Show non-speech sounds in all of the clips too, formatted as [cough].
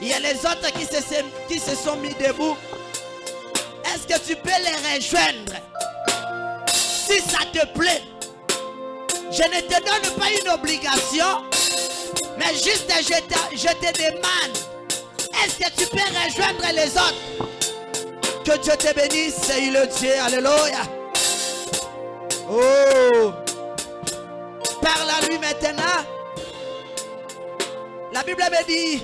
Il y a les autres qui se, qui se sont mis debout. Est-ce que tu peux les rejoindre? Si ça te plaît. Je ne te donne pas une obligation, mais juste je te, je te demande, est-ce que tu peux rejoindre les autres? Que Dieu te bénisse, il le Dieu, alléluia. Oh, parle à lui maintenant. La Bible me dit,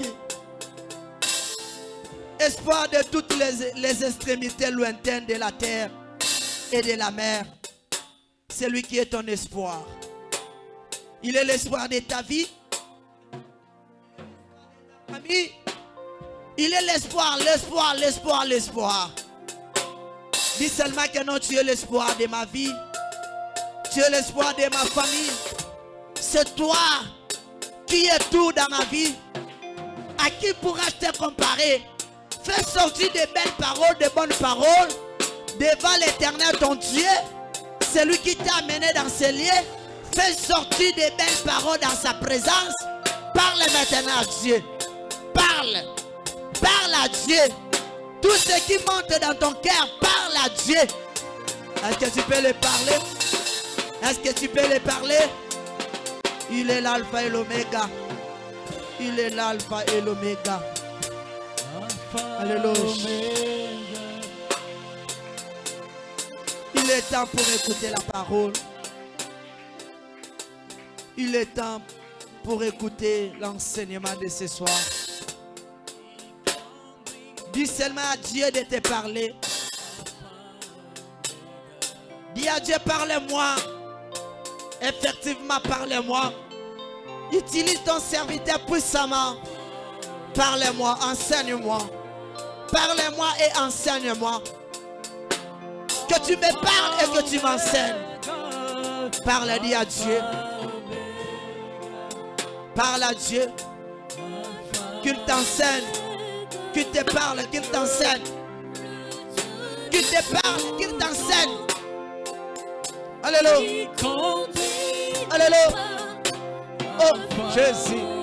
espoir de toutes les, extrémités lointaines de la terre et de la mer. C'est lui qui est ton espoir. Il est l'espoir de ta vie. Ami, il est l'espoir, l'espoir, l'espoir, l'espoir. Dis seulement que non, tu es l'espoir de ma vie. Tu es l'espoir de ma famille. C'est toi qui es tout dans ma vie. À qui pourras-je te comparer? Fais sortir de belles paroles, de bonnes paroles devant l'éternel ton Dieu. Celui qui t'a amené dans ces lieux. Fais sortir de belles paroles dans sa présence. Parle maintenant à Dieu. Parle. Parle à Dieu. Tout ce qui monte dans ton cœur, parle à Dieu. Est-ce que tu peux le parler? Est-ce que tu peux le parler? Il est l'alpha et l'oméga. Il est l'alpha et l'oméga. Alléluia. Il est temps pour écouter la parole. Il est temps pour écouter l'enseignement de ce soir. Dis seulement à Dieu de te parler. Dis à Dieu, parle-moi. Effectivement, parle-moi. Utilise ton serviteur puissamment. Parle-moi, enseigne-moi. Parle-moi et enseigne-moi. Que tu me parles et que tu m'enseignes. Parle, dis à Dieu. Parle à Dieu. Qu'il t'enseigne. Qu'il te parle, qu'il t'enseigne. Qu'il te parle, qu'il t'enseigne. Alléluia. Alléluia. Oh, Jésus.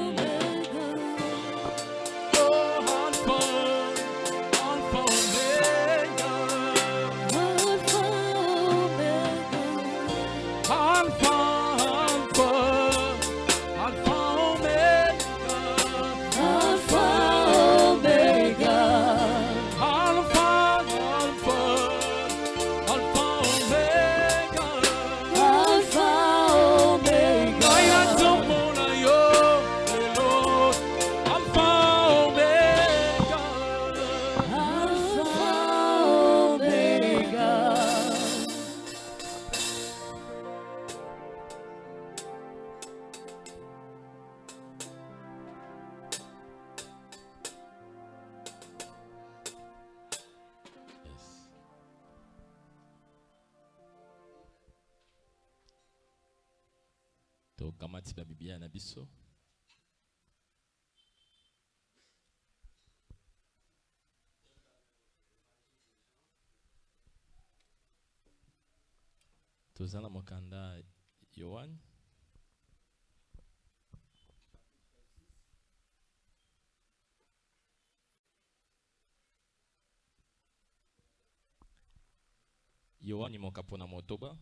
toza na mokanda yoane yoani moka mpona motoba.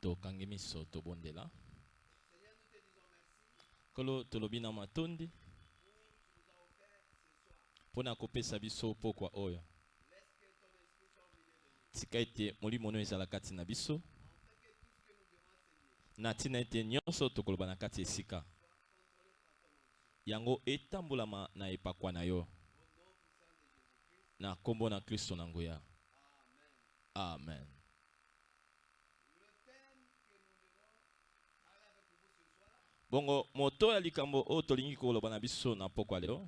Tokangi miso tobondela. Nkolo tolobi na matondi. Mpo na kopesa biso pokwa oyo. Tika ete molimo oyo ezala kati na biso. Na ntina ete nyonso tokoloba na kati esika. Yango etambolama na epakwa na yo. Na nkombo na kristo na nguya. Amen bongo moto ya likambo oyo tolingi koloba na biso na pokwa leo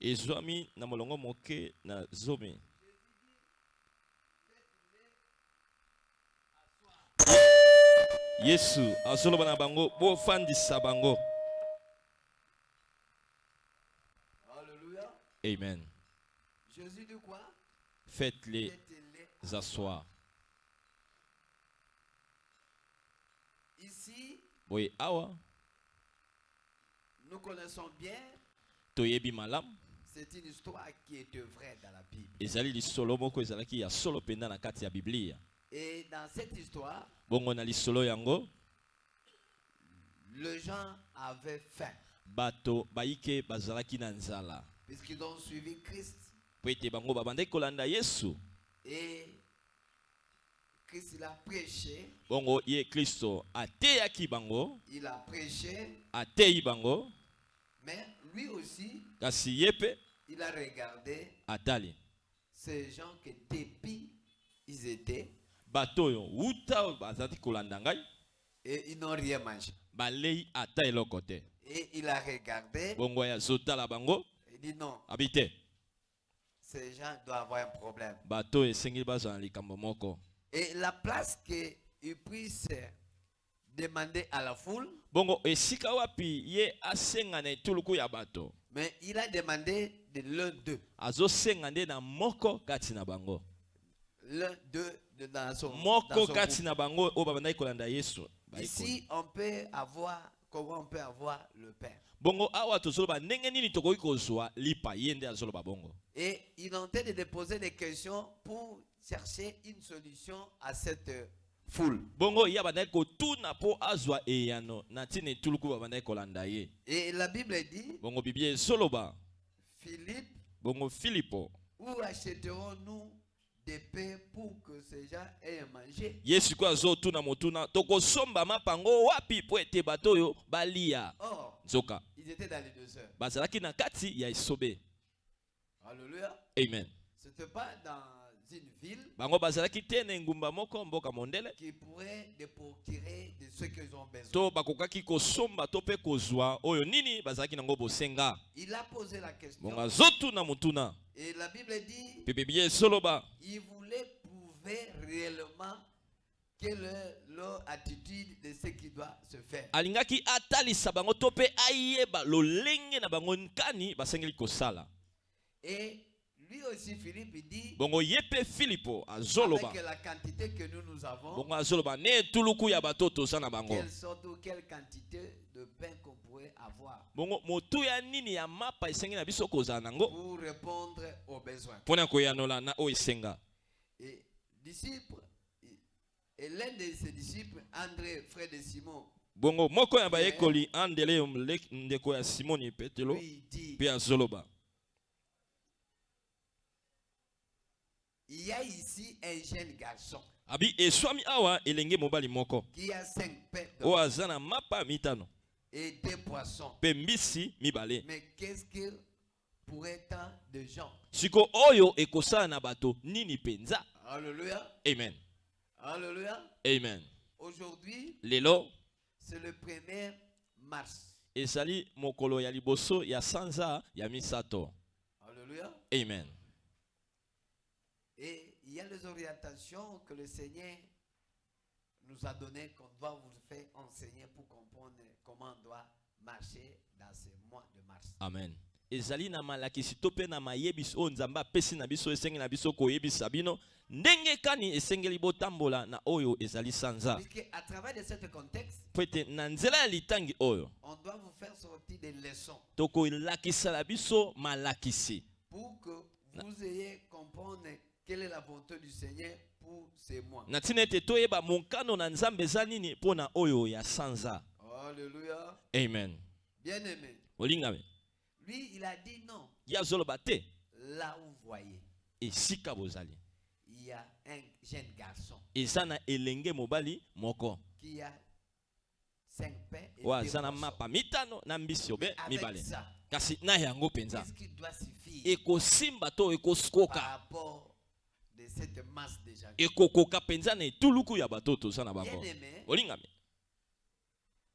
ezwami na molongo moke na zomi yesu azoloba na bango bofandisa bango Alléluia. amen Jésus dit quoi? Faites-les. asseoir Ici, boye awa nous connaissons bien, toyebi malamu. C'est une histoire qui est vraie dans la Bible. ezali lisolo moko ezalaki ya solo mpenza na kati ya biblia Et dans cette histoire, bongo na lisolo yango les gens avaient faim, bato bayike bazalaki na nzala. Puisqu'ils ont suivi Christ. po ete bango babandaki kolanda yesu. Et Christ, il a prêché, bongo ye kristo ateyaki bango? Il a prêché, ateyi bango? Mais lui aussi, kasi ye mpe il a regardé. Atali ces gens que depuis ils étaient, bato oyo wuta oyo bazalaki kolanda ngai? Et ils n'ont rien mangé. balei ata eloko te. Et il a regardé, bongo azotala bango? Il dit non, abi te ces gens doivent avoir un problème. bato esengeli bazwa na likambo moko Et la place qu'ils puissent demander à la foule, bongo esika wapi ye asenga na etuluku ya bato mais il a demandé de l'un d'eux. azosenga nde na moko kati na bango L'un d'eux de- dans son, moko kati na bango oyo babandaki kolanda yesu. Ici, on peut avoir, comment on peut avoir le pain. bongo awa tozoloba ndenge nini tokoki kozwa lipa ye nde azoloba bongo Et il est en train de déposer des questions pour chercher une solution à cette euh, foule. bongo ye abandaki kotuna mpo azwa eyano na ntina etuluku babandaki kolanda ye Et la Bible dit, bongo biblia ezoloba Philippe, bongo filipo où achèterons-nous des pains pour que ces gens aient à manger? Ye sikoyo azotuna motuna tokosomba mapango wapi mpo ete bato oyo balia. Or, nzoka. ils étaient dans les deux heures. bazalaki na kati ya esobe. Alléluia. amen. Pas dans une ville qui pourrait procurer de ce qu'ils ont besoin. Il a posé la question. Et la Bible dit, il voulait prouver réellement quelle est leur attitude de ce qui doit se faire. alingaki atalisa bango to mpe ayeba lolenge na bango nkani basengeli kosala Et lui aussi, Philippe, il dit, bongo ye mpe filipo azoloba. avec la quantité que nous, nous avons, bongo azoloba. Ne etuluku ya bato toza na bango. quelle sorte ou quelle quantité de pain qu'on pourrait avoir. Bongo motuya nini ya mapa esengeli na biso kozala nango pour répondre aux besoins. mpona koyanola na oyo esenga. Et disciples, et l'un de ses disciples, André, frère de Simon, bongo moko ya bayekoli andele ndeko ya simoni petelo lui dit, mpe azoloba il y a ici un jeune garçon abi eswami awa elenge mobali moko qui a cinq pains d'or oyo aza na mapa mitano et deux poissons. mbisi mibale Mais qu'est-ce que pourrait tant de gens? Siko oyo ekosala na bato nini mpenza? Alléluia. amen Alléluia. amen Aujourd'hui, lelo c'est le 1er mars. ezali mokolo ya liboso ya sanza ya misato Alléluia. amen Et il y a les orientations que le Seigneur nous a données qu'on doit vous faire enseigner pour comprendre comment on doit marcher dans ce mois de mars. amen. Ezali na malakisi to mpe na mayebisi oyo nzambe apesi na biso esengeli na biso koyebisa bino. Ndenge kani esengeli botambola na oyo ezali sanza? Po ete na nzela ya litangi oyo. on doit vous faire sortir des leçons. Tokolakisala biso malakisi. Pour que vous ayez comprendre quelle est la volonté du Seigneur pour ces mois. na ntina ete toyeba mokano na nzambe eza nini mpo na oyo ya sanza? Alléluia. amen. Bien-aimé, olingame lui, il a dit non. ye azoloba te. Là où vous voyez, esika bozali. Il y a un jeune garçon. Eza na elenge mobali moko. Qui a cinq pains et oyo aza na mapa mitano na mbisi obe mibale. kasi na yango mpenza. ekosimba to ekokoka de cette masse de gens ekokoka mpenza na etuluku ya bato toza na bango olingame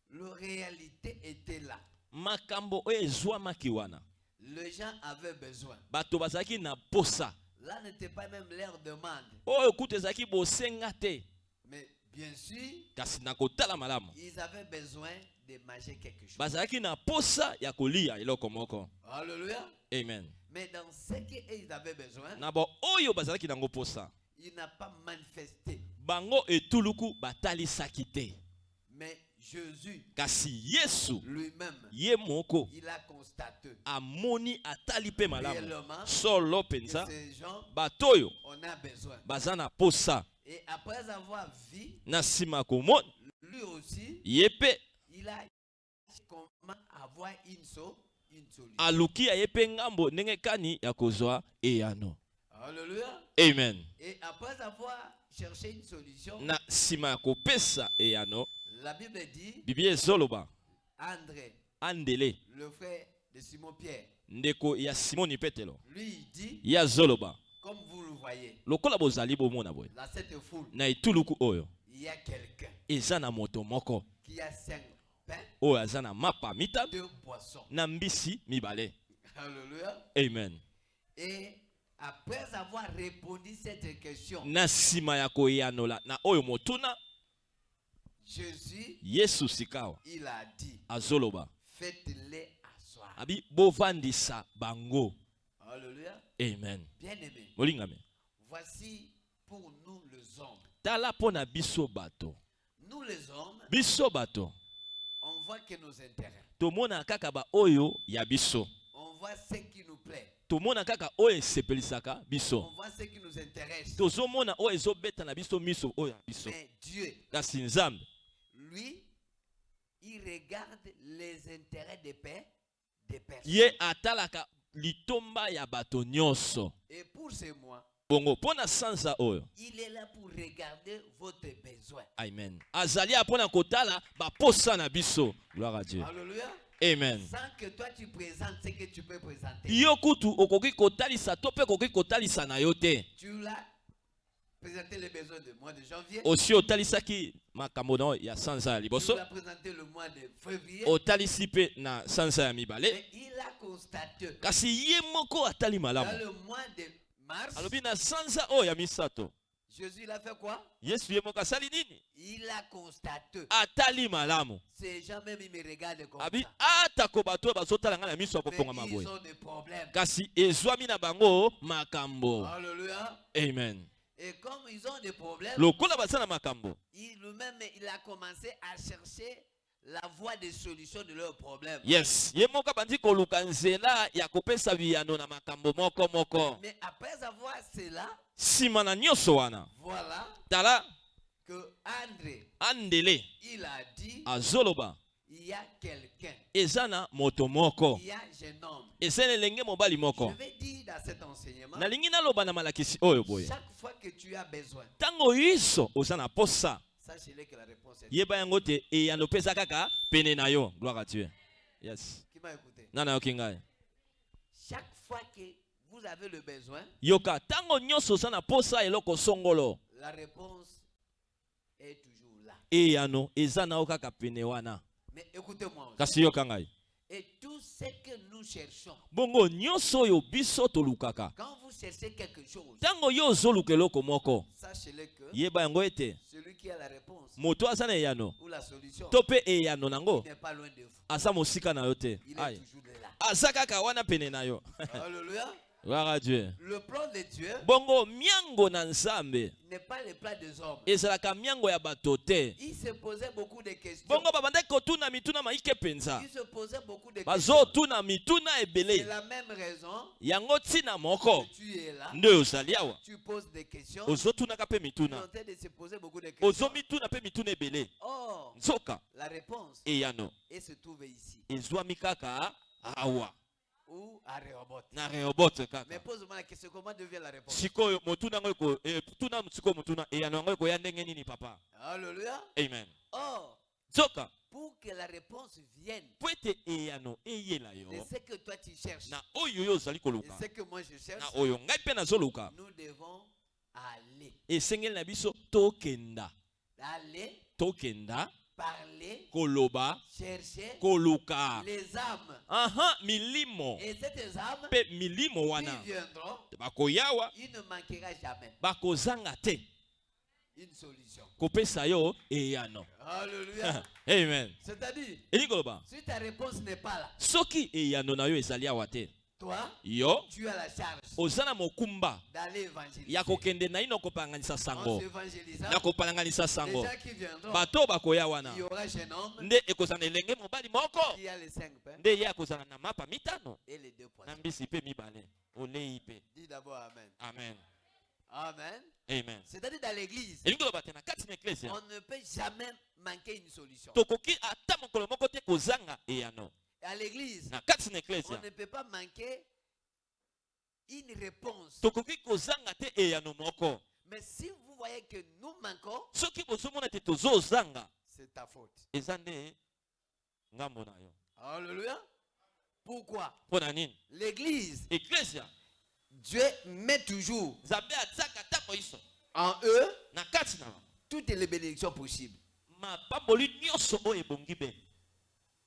la réalité était là. makambo oyo ezwamaki wana Les gens avaient besoin. bato bazalaki na posa Là n'était pas même leur demande. oyo kuta ezalaki bosenga te Mais bien sûr, kasi na kotala malamu ils avaient besoin de manger quelque chose. bazalaki na posa ya kolia eloko moko Alléluia. amen Mais dans ce qu'ils avaient besoin, na bo oyo bazalaki nango posa il n'a pas manifesté. bango etuluku batalisaki te Mais Jésus kasi yesu lui-même, ye moko il a constaté amoni atali mpe malamu solo que mpenza ces gens, bato oyo on a besoin. baza na posa Et après avoir vu, na nsima ya komona lui aussi, ye mpe il a comment avoir une, so- une solution. Aluki aye mpe ngambo ndenge kani ya kozwa eyano. Amen. Et après avoir cherché une solution, na nsima ya kopesa eyano la Bible dit, biblia ezoloba André, andele. le frère de Simon-Pierre, ndeko ya simoni petelo lui dit, ye azoloba comme vous le voyez, lokola bozali bomona boye dans cette foule, na etuluku oyo il y a quelqu'un eza na moto moko. qui a cinq oyo aza na mapa mitano na mbisi mibale. Alléluia. amen. Et après avoir répondu cette question, na nsima ya koyanola na oyo motuna Jésus, yesu sikawa il a dit, azoloba. faites-les asseoir. abi bovandisa bango. Alléluia. amen. Molingame. voici pour nous les hommes. tala mpo na biso bato. Nous les hommes, biso bato voit que nos intérêts, tomona kaka baoyo ya biso on voit ce qui nous plaît, tomona kaka oyo esepelisaka on voit ce qui nous intéresse. tozomona oyo ezobeta na biso miso oyo ya biso Mais Dieu, kasi nzambe lui, il regarde les intérêts des pères, des personnes. ye atalaka litomba ya bato nyonso. Et pour ce mois, bongo mpo na sanza oyo il est là pour regarder votre besoin. amen azali ya mpo na kotala baposa na biso gloire à dieu Alléluia. amen Sans que toi tu présentes ce que tu peux présenter. yo kutu okoki kotalisa to mpe okoki kotalisa na yo te Tu l'as présenté les besoins du mois de janvier. osi otalisaki makambo na ya sanza ya Tu liboso l'as présenté le mois de février. otalisi mpe na sanza ya mibale Mais il a constaté kasi ye moko atali dans malamu le mois de mars, alobi na sanza oyo ya misato. Jésus il a fait quoi? Yesu ye moko asali nini? Il a constaté. atali malamu. Ces gens même ils me regardent comme abi ça. atako bato bazotala ngai na miso Mais kopongama ils ont des problèmes. kasi ezwami na bango makambo. Alléluia. amen. Et comme ils ont des problèmes, lokola baza na makambo. il lui-même il a commencé à chercher la voie de solution de leurs problèmes. yes. Ye moko abandi koluka nzela ya kopesa biyano na makambo moko moko. Mais après avoir cela, nsima na nyonso wana. voilà tala. que André, andele. il a dit, azoloba. il y a quelqu'un, eza na moto moko. Il y a un jeune homme. eza na elenge mobali Je moko vais dire dans cet enseignement, nalingi naloba na malakisi oyo boye. chaque fois que tu as besoin, ntango yiso oza na posa yeba yango te eyano mpe eza kaka pene na yo. Gloire à dieu. Yes. Nana yoki ngai Chaque fois que vous avez le besoin, yoka ntango nyonso oza na posa eloko songolo. la réponse est toujours là. eyano eza na yo kaka pene wana. Kasi yoka ngai ce que nous cherchons, bongo nyonso oyo biso tolukaka. Quand vous cherchez quelque chose, ntango yo ozoluka eloko moko sachez-le que yeba yango ete celui qui a la réponse moto aza na eyano ou la solution to mpe eyano nango n'est pas loin de vous. aza mosika na yo te. Aza kaka wana pene na yo. [laughs] Alléluia. Gloire à dieu Le plan de Dieu bongo miango na nzambe n'est pas le plan des hommes. ezalaka miango ya bato te Il se posait beaucoup de questions. bongo babandaki kotuna mituna maike mpenza Il se posait beaucoup de questions. bazotuna mituna C'est ebele la même raison yango ntina moko que tu es là. nde ozali awa Tu poses des questions. ozotunaka mpe Tu es mituna en train de se poser beaucoup de questions. ozomituna mpe mituna ebele Or, nzoka la réponse eyano elle se trouve ici. ezwami kaka awa Ou à Rehoboth. na rehobote Mais kaka pose-moi la question, comment devient la réponse? Sikoyo motuna yango eko eh, tuna sikoyo motuna eyano yango ekoya ndenge nini papa? Alléluia. amen. Or, nzoka pour que la réponse vienne. Po ete eyano eyela de yo. Ce que toi tu cherches. Na oyo yo ozali et koluka ce que moi je cherche, na oyo ngai mpe nazoluka nous devons aller. esengeli na biso tokenda. Aller, tokenda parler, koloba chercher koluka. les âmes. aha milimo. Et ces âmes mpe milimo qui wana. viendront, bakoyawa. il ne manquera jamais. Bakozanga te. Une solution. kopesa yo eyano. Alléluia. [laughs] amen. C'est-à-dire, si ta réponse n'est pas là, soki eyano na yo ezali awa te toi, yo tu as la charge oza na mokumba. d'aller évangéliser. ya kokende na ino kopalanganisa sango. Ya kopalanganisa sango. gens qui viendront, bato bakoya wana. il y aura un jeune homme nde ekozala na elenge mobali moko. qui a les cinq pains. Nde ye akozala na mapa mitano. Et les deux na mbisi mpe mibale. Olei mpe Amen. amen. Amen. amen. C'est-à-dire dans l'église, na na on ne peut jamais manquer une solution. À l'église, on ne peut pas manquer une réponse. Mais si vous voyez que nous manquons, c'est ta faute. Alléluia. Pourquoi? L'église, Dieu met toujours en eux toutes les bénédictions possibles.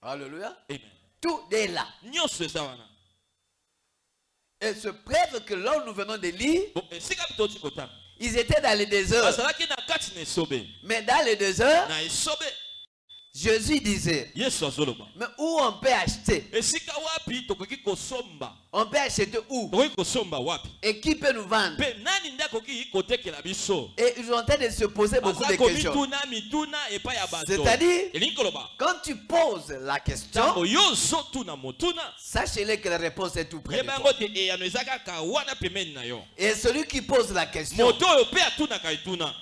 Alléluia. amen Tout est là. Et ce preuve que là où nous venons de lire, ils étaient dans le désert. bazalaki na kati na esobe Mais dans le désert, na esobe Jésus disait, mais où on peut acheter? On peut acheter où? Et qui peut nous vendre? Et ils sont en train de se poser beaucoup de questions. C'est-à-dire, quand tu poses la question, sachez-le que la réponse est tout près de toi. Et celui qui pose la question,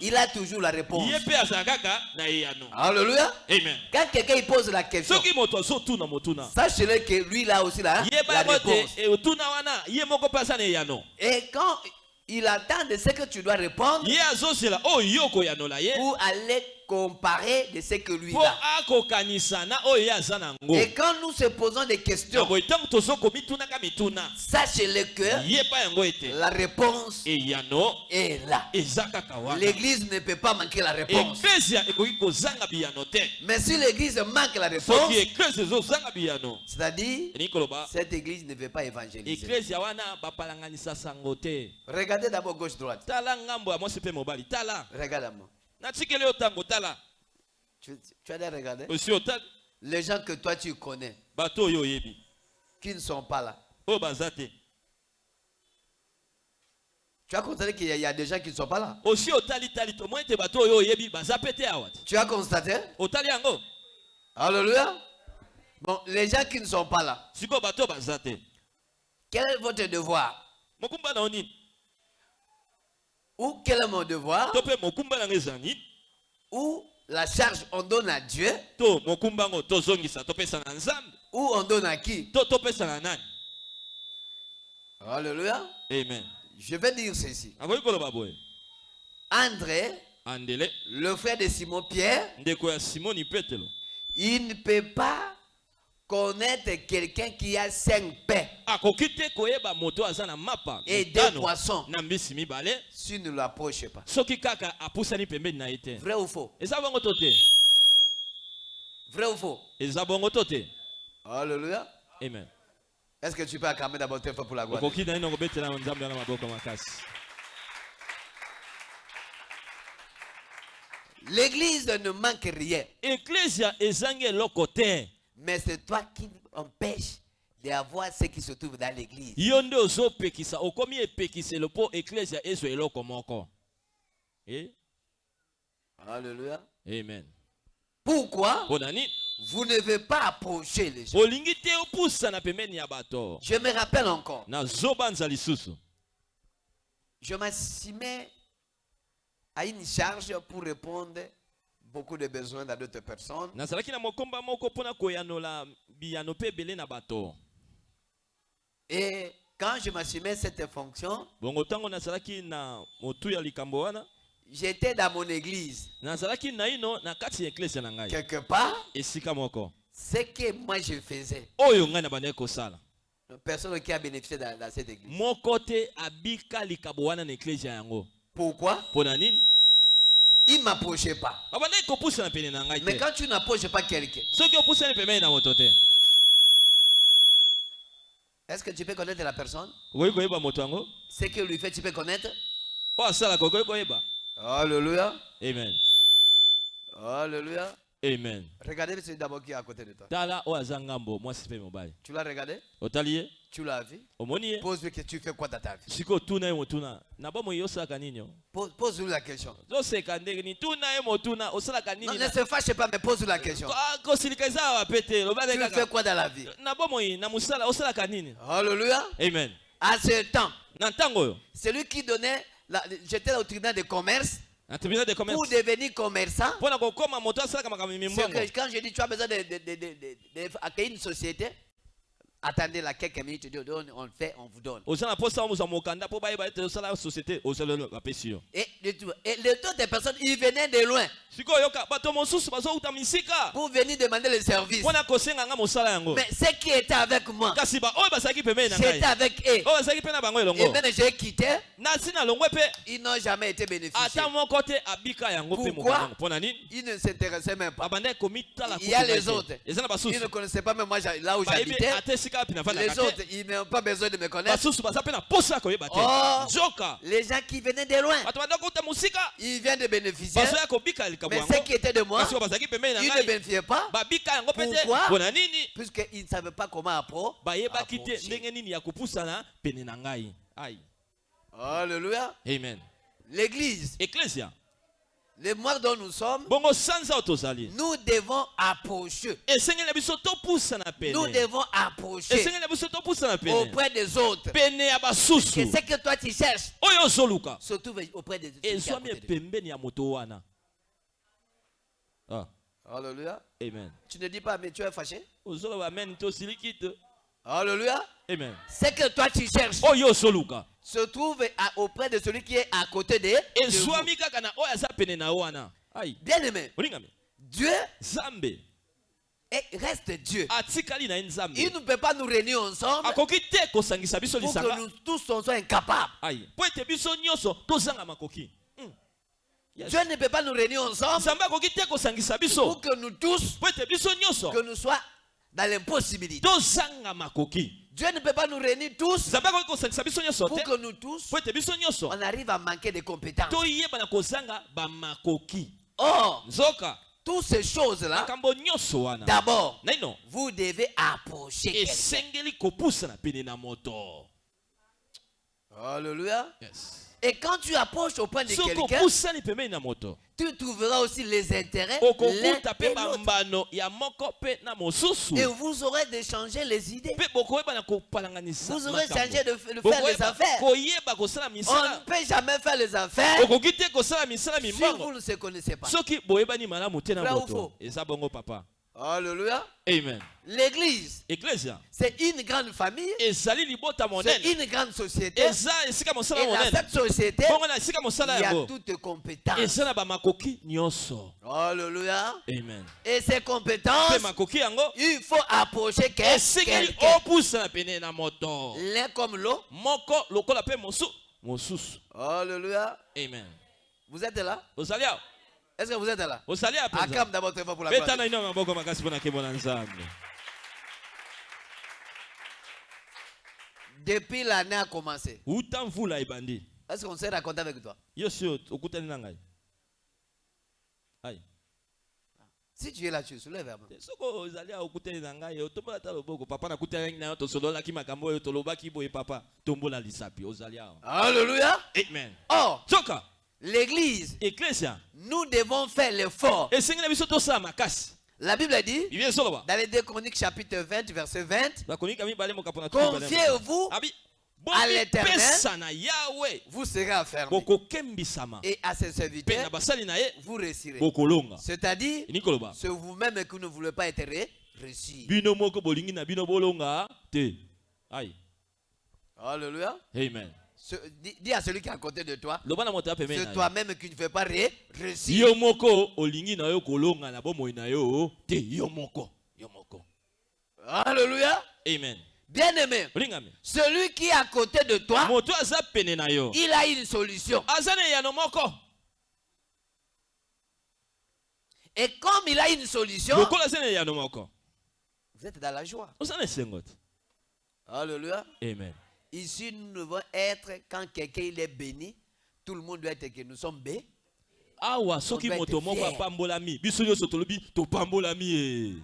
il a toujours la réponse. Alléluia. amen. Quand quelqu'un pose la question, sachez-le que lui, il a aussi la, la réponse. Et quand il attend de ce que tu dois répondre ye pour aller comparer de ce que lui a. Et quand nous se posons des questions, sachez-le que la réponse est là. L'église ne peut pas manquer la réponse. Mais si l'église manque la réponse, c'est-à-dire, cette église ne veut pas évangéliser. Regardez d'abord gauche-droite. Regarde-moi. Tu, tu as déjà regardé osi otali Les gens que toi tu connais, qui ne sont pas là. te. Tu as constaté qu'il y, y a des gens qui ne sont pas là. Tu as constaté? Alléluia. Bon, les gens qui ne sont pas là, quel est votre devoir mokumba na yo nini Ou quel est mon devoir Ou la charge on donne à Dieu Ou on donne à qui Alléluia. amen. Je vais dire ceci. André, andele. le frère de Simon Pierre, il ne peut pas connaître quelqu'un qui a cinq pains. Et deux poissons. s'il ne l'approche pas. Vrai ou faux? Vrai ou faux? Alléluia. amen. Est-ce que tu peux acclamer d'abord tes frères pour la gloire L'église ne manque rien, eklesia ezangi eloko te mais c'est toi qui empêches d'avoir ce qui se trouve dans l'église. yo nde ozopekisa okomi epekiselo mpo eklesia ezwa eloko moko. Eh? Alléluia. amen. Pourquoi mpo na nini vous ne devez pas approcher les gens? Olingi te opusana pembeni ya bato. Je me rappelle encore, nazobanza lisusu. Je m'assumais à une charge pour répondre beaucoup de besoins dans d'autres personnes. Et quand je m'assumais cette fonction, j'étais dans mon église. Quelque part, ce que moi je faisais, personne qui a bénéficié dans, dans cette église. moko te abika likambo wana na eklesia yango Pourquoi m'approchait pas. Mais quand tu n'approches pas quelqu'un, est-ce que tu peux connaître la personne? Yango Ce que lui fait, tu peux connaître? Okoki koyeba Alléluia. amen. Alléluia. Amen. Regardez d'abord qui est à côté de toi. tala mwasi mpe mobali Tu l'as regardé? Tu l'as vu? Pose-lui que tu fais quoi dans ta vie? Tuna motuna. Pose-lui la question. zoseka ndenge nini tuna ye motuna osalaka Non, nini ne na- se fâche pas, mais pose-lui la question. Ah, Tu fais quoi dans la vie? Na osalaka nini amen. À ce temps, na ntango oyo. Celui qui donnait, la- j'étais au tribunal de commerce de pour devenir commerçant. C'est que quand je dis tu as besoin de, de, de, de, une société, attendez là quelques minutes, je dis, on, fait, on vous donne. Et, le tout- et les autres personnes, ils venaient de loin pour venir demander le service. Mais ceux qui étaient avec moi, j'étais avec eux. Et même j'ai quitté, ils n'ont jamais été bénéficiés. Pourquoi? Ils ne s'intéressaient même pas. Il y a les autres. Ils ne connaissaient pas même moi là où j'habitais. Les autres, ils n'ont pas besoin de me connaître. te Oh. Les gens qui venaient de loin, ils viennent de bénéficier. Mais ceux qui étaient de moi, ils ne bénéficiaient pas. Pourquoi? puisqu'ils ne savaient pas comment approcher. ngai. Ai Alléluia. amen. L'église, eklesia le mois dont nous sommes, nous devons approcher. Nous devons approcher auprès des autres. Et ce que toi tu cherches. Se trouve auprès des autres. ah, Alléluia. amen. Tu ne dis pas, mais tu es fâché. Alléluia. amen. Ce que toi tu cherches se trouve à- auprès de celui qui est à côté de, vous. Bien aimé, Dieu reste Dieu. Il ne peut pas nous réunir ensemble pour que nous tous on soit incapables. Hmm. Yes. Dieu ne peut pas nous réunir ensemble pour que nous tous, que nous soient dans l'impossibilité. Dieu ne peut pas nous réunir tous pour que nous tous, on arrive à manquer de compétences. Or, toutes ces choses-là, d'abord, vous devez approcher quelqu'un. Alléluia. yes. Et quand tu approches au point de quelqu'un, tu trouveras aussi les intérêts l'un et Et vous aurez d'échanger les idées. kopalanganisa Vous aurez changé de, de faire les Bokoyeba affaires. On ne peut jamais faire les affaires si vous ne se connaissez pas. Vrai ou faux? Alléluia. amen. L'église, c'est une grande famille, c'est une grande société. Et dans cette société, il y a toutes compétences. Alléluia. amen. Et ces compétences, il faut approcher quelqu'un. L'un comme mosusu. Alléluia. amen. Vous êtes là? Est-ce que vous êtes là? Acclame d'abord très fort pour la gloire. na ino maboko makasi mpo na nkembo na nzambe Depuis l'année a commencé. ebandi Est-ce qu'on s'est raconté avec toi? Yo si okutani na ngai ai Si tu es là, tu soulèves vraiment. soko ozali awa okutani na ngai otombola ata loboko papa na yo tosololaki makambo oyo tolobaki boye papa. Tombola lisapi ozali awa Alléluia. amen. Soka l'église, nous devons faire l'effort. La Bible dit, dans les 2 Chroniques chapitre 20, verset 20, bakonika mibale mokapo na tuku mibale. confiez-vous, à l'Éternel. vous serez bokokembisama Et à ses serviteurs, vous réussirez. C'est-à-dire, c'est vous-même que vous ne voulez pas être ai Alléluia. amen Ce- dis, dis à celui qui est à côté de toi, c'est toi-même qui ne fais pas ré- réussir. yo moko olingi na yo kolonga na bomoi na yo te yo moko yo moko Alléluia. amen Bien-aimé, celui qui est à côté de toi, il a une solution. Et comme il a une solution, vous êtes dans la joie. Alléluia. amen Ici, nous devons être, quand quelqu'un est béni, tout le monde doit être que nous sommes bénis. awa soki moto moko apambolami biso nyonso tolobi topambolami ye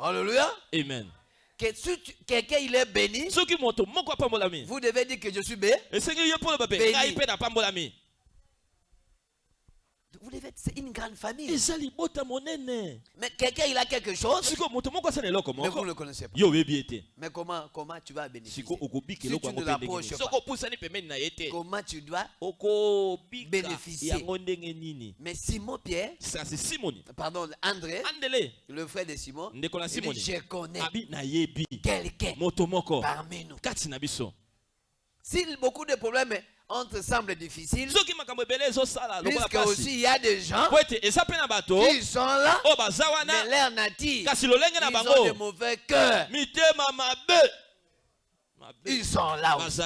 Alléluia. amen Que si quelqu'un il est béni, soki moto moko apambolami vous devez dire que je suis béni. esengi ye mpo loba mpe ngai mpe napambolami Vous devez être, c'est une grande famille. Mais quelqu'un il a quelque chose, mais vous ne le connaissez pas. Mais comment, comment tu vas bénéficier? Si tu ne l'approches pas. Comment tu dois Bénéficier? Mais Simon Pierre, kasi simoni pardon, André, andele le frère de Simon, il dit, je connais. Quelqu'un parmi nous. Si beaucoup de problèmes entre ezosala lokola puisque aussi il y a des gens qui sont là, oyo baza mais leur nature, ils ont de mauvais mabe Ils sont là aussi.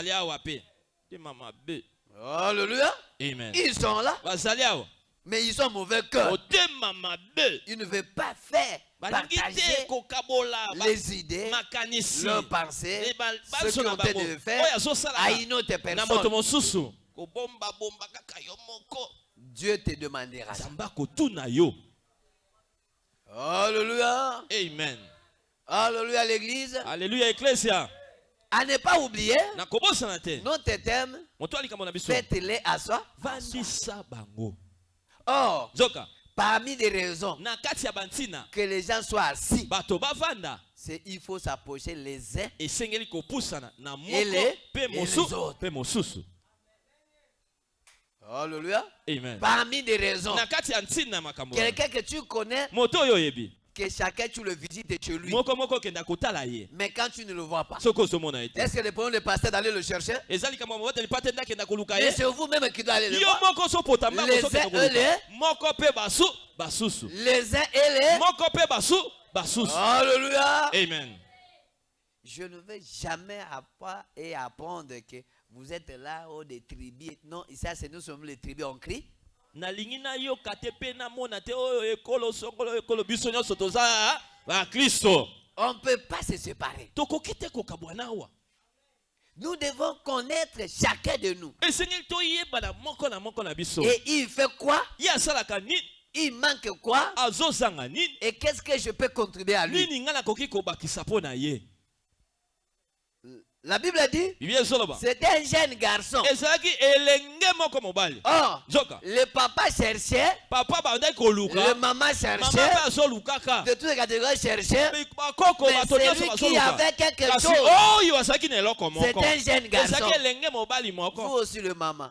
Alléluia. amen. Ils sont là, mais ils ont mauvais cœur. Ils ne veulent pas faire, partager les idées, leurs pensées, Eh, ba- ce tenté bango de faire à une autre personne. Dieu te demandera. Ça. Alléluia. amen. Alléluia l'église. alleluya eklesia À ne pas oublier, notre thème, faites-les à soi. Or, nzoka parmi les raisons na kati ya bantina que les gens soient assis, c'est il faut s'approcher les uns. Ele- mpe et les autres. Alléluia. amen Parmi les raisons, quelqu'un que tu connais, que chacun tu le visites chez lui. Mais quand tu ne le vois pas, est-ce que le problème le pasteur d'aller le chercher? Ye c'est vous-même qui doit aller le voir. Les uns et les- Les uns et les. Alléluia. amen Je ne vais jamais avoir et apprendre que vous êtes là au des tribus. Non, ici, c'est nous sommes les tribus, on crie. Nalingi nayoka te mpe namona te oyo ekolo songolo ekolo biso nyonso toza bakristo On ne peut pas se séparer. tokoki te kokabwana awa Nous devons connaître chacun de nous. na na Et il fait quoi? Il manque quoi? Et qu'est-ce que je peux contribuer à lui nini ngai nakoki kobakisa mpo na ye La Bible dit c'était un jeune garçon. Or, nzoka le papa cherchait, papa le maman mama cherchait, de toutes les catégories cherchait. Mais celui qui avait quelque chose, c'est un jeune garçon. Vous aussi le maman.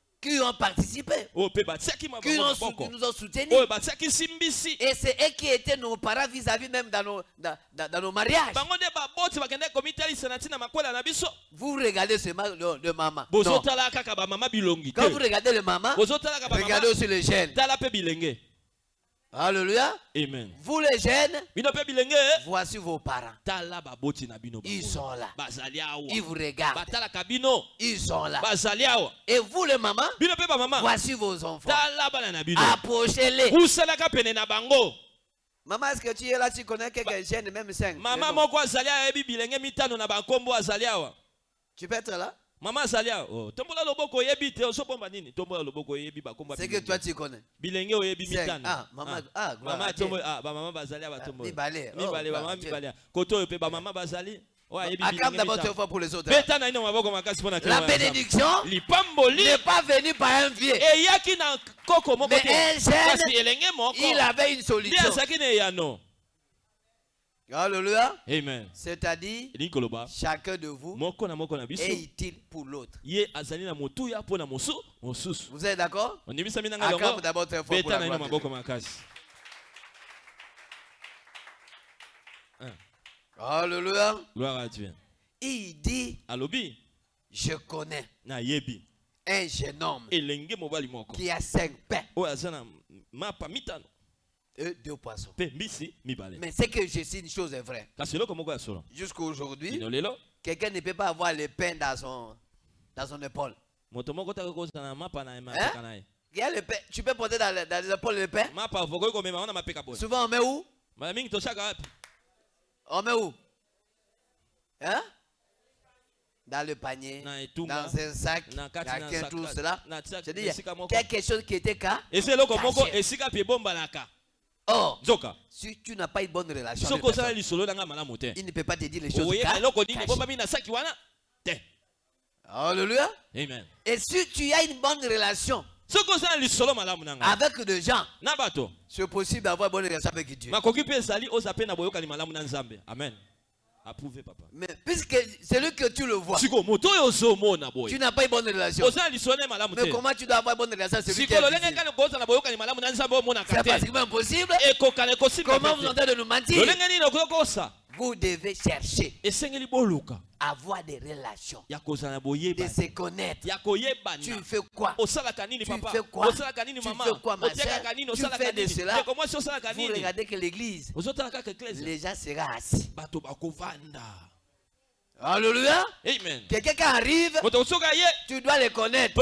qui ont participé, batiaki qui, nous ont soutenus. simbisi Et c'est eux qui étaient nos parents vis-à-vis même dans nos, dans, dans- nos mariages. Vous regardez seulement le, le maman. Non. Quand vous regardez le maman, regardez aussi le jeune. Alléluia. amen Vous les jeunes, bilenge voici vos parents. Ils sont là. Ils vous regardent. Ils sont là. Et vous les mamans, voici vos enfants. Approchez-les. Maman, est-ce que tu es là, tu connais quelques jeunes, même cinq mama les noms. moko azali ayebi bilenge mitano na bankombo azali awa Tu peux être là? mama azali awa. Oh, tombola loboko oyebi te. Ozobomba nini? Tombola loboko oyebi bakombabilenge oyebi mitanoamama ah, ah. ah, bazali awa tombolamibale bamama mibale oh, koto oyo mpe bamama bazali Acclame d'abord Dieu pour les autres. La bénédiction n'est pas venue par un vieux. Mais elle, il avait une solution. Alléluia. amen. C'est-à-dire, chacun de vous est utile pour l'autre? Vous êtes d'accord? Acclame longo d'abord très fort pour beta la na ino gloire de maboko Dieu. makasi Alléluia. gloire à dieu. Il dit, alobi. je connais un jeune homme qui a cinq pains deux poissons. Mais c'est que je sais une chose est vraie. Jusqu'à aujourd'hui, quelqu'un ne peut pas avoir le pain dans son, dans son épaule. Il y a le pain. Tu peux porter dans, dans les épaules le pain? Souvent, on met où? On met où? Hein? Dans le panier, dans un sac, sac- tout cela. moko quelque chose qui était Caché. Or, si tu n'as pas une bonne relation avec personne, il ne peut pas te dire les choses cachées. Alléluia. amen. Et si tu as une bonne relation avec des gens, c'est possible d'avoir une bonne relation avec Dieu. amen approuvé papa. Mais puisque celui que tu le vois, tu n'as pas une bonne relation. Mais comment tu dois avoir une bonne relation avec celui qui C'est pratiquement impossible. Comment vous te. êtes en train de nous mentir? Vous devez chercher, avoir des relations, de se connaître. Tu fais quoi? Tu fais quoi? Tu fais quoi, ma nini? Tu fais de cela? Osalaka Vous regardez que l'église, les gens seront assis. Alléluia. amen. Quelqu'un qui arrive, tu dois le connaître.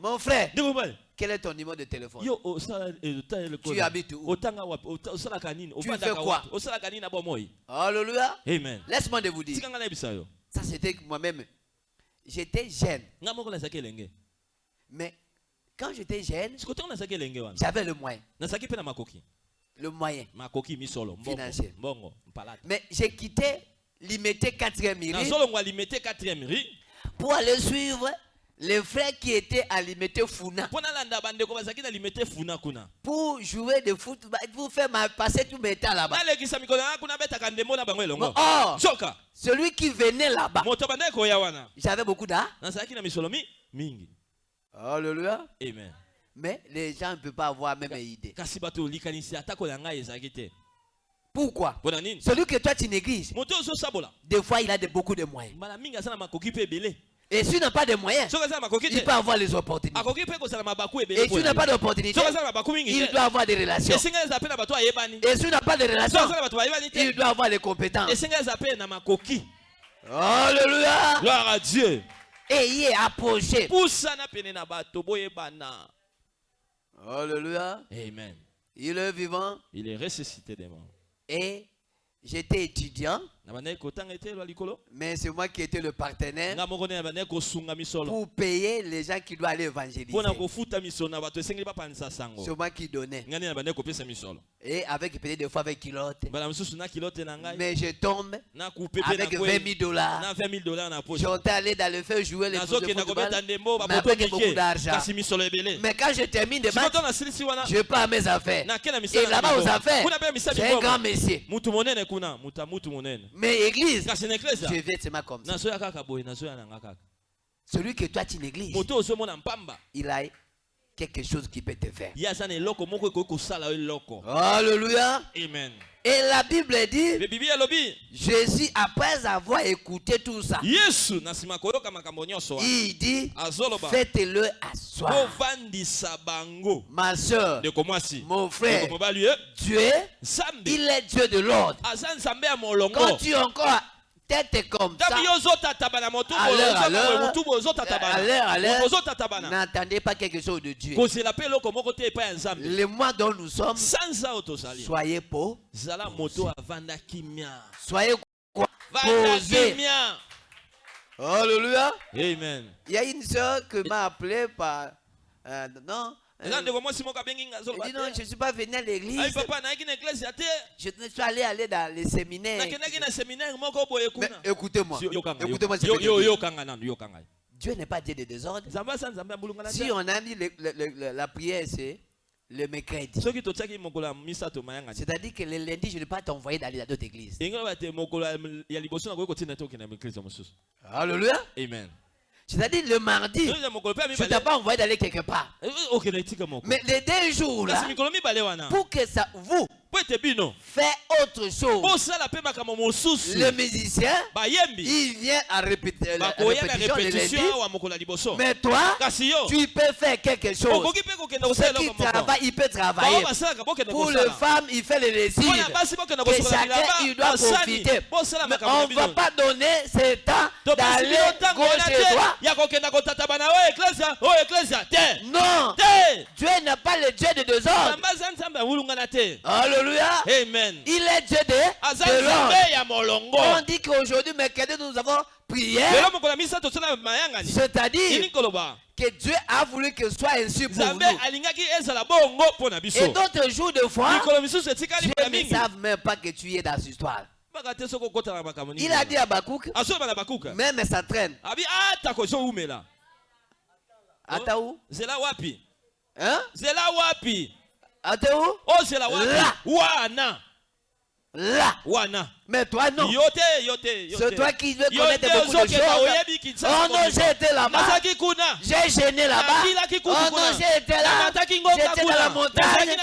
Mon frère, quel est ton numéro de téléphone? Yo osala Tu habites où? Nini fais quoi? Alléluia. amen. Laisse-moi de vous dire, ça c'était moi-même. J'étais jeune, mais quand j'étais jeune, j'avais le moyen. Le moyen. Financier. Mais j'ai quitté l'imité 4e mairie nazolongwa limete 4e ri pour aller suivre les frères qui étaient à l'imité Funa pour jouer de foot, bah, pour faire passer tout mes temps là-bas. Or, soka celui qui venait là-bas, j'avais beaucoup Alléluia. amen. Mais les gens ne peuvent pas avoir même idée. ezalaki te. Pourquoi? Celui que toi tu négliges, des fois il a de, beaucoup de moyens. Et s'il n'a pas de moyens, il peut avoir les opportunités. Et s'il n'a pas d'opportunités, il doit avoir des relations. Et s'il n'a pas de relations, il doit avoir les compétences. Alléluia. gloire à dieu Ayez approché. Alléluia. amen Il est vivant. il est ressuscité des morts Et j'étais étudiant, mais c'est moi qui étais le partenaire pour payer les gens qui doivent aller évangéliser. C'est moi qui donnais. Et avec peut-être des fois avec kilote. Mais je tombe avec na 20 000 kwe dollars. na 20 000 dollars na poche J'étais allé dans le feu jouer les football. Mais avec beaucoup d'argent. Mais quand je termine de match, je pars à mes affaires. Et là-bas aux affaires, c'est un grand monsieur. Mais église, je vais seulement comme ça. Celui que toi tu négliges, il a quelque chose qui peut te faire. Alléluia. amen Et la Bible dit, Jésus, après avoir écouté tout ça, il dit, faites-le asseoir. bovandisa bango. Ma soeur, mon frère, ye Dieu, il est Dieu de l'ordre. Quand tu es encore tête comme ça. À l'heure, à N'attendez pas quelque chose de Dieu. Le mois dont nous sommes, soyez pauvres, zala moto avanda kimia soyez quoi? Vanda Posé. kimia Alléluia. amen Il y a une soeur qui m'a appelé par. euh, non. Euh, zoloba dit non, je ne suis pas venu à l'église. te Je suis allé aller dans les séminaires. écoutez-moi. Écoutez-moi, Dieu n'est pas Dieu de désordre. Si on a mis le- le- le- le- la prière, c'est le mercredi. C'est-à-dire que le lundi, je ne vais pas t'envoyer d'aller dans d'autres églises. Alléluia. amen C'est-à-dire le mardi, je ne t'ai pas envoyé d'aller quelque part. eh, Mais les deux jours là, pour que ça vous fait autre chose, le musicien, il vient à répéter la répétition le Mais toi, tu peux faire quelque chose. Ceux qui travaillent, il peut travailler. Pour les femmes, il fait bokenda Que kosokola chacun, il doit profiter. Mais on ne va pas donner ce temps d'aller gauche et droite. eklesia te Non, Dieu n'est pas le Dieu de awulungana te Alléluia. amen. Il est Dieu de, ya molongo. On dit qu'aujourd'hui, mercredi, nous avons prié? C'est-à-dire que Dieu a voulu que ce soit ainsi pour nous. Et d'autres jours de foi, Dieu mbala ne savent même pas que tu es dans cette histoire. Il a dit à Bakouk, même ça traîne. où? Zela wapi? Hein? Zela wapi? Attends où ozela wapi Là. wana Là. wana Mais toi, non. yo te yo te yo C'est toi qui veux connaître te beaucoup de choses. Oh non, j'ai été là-bas. J'ai gêné là-bas. Oh non, j'ai été là. J'étais dans la montagne.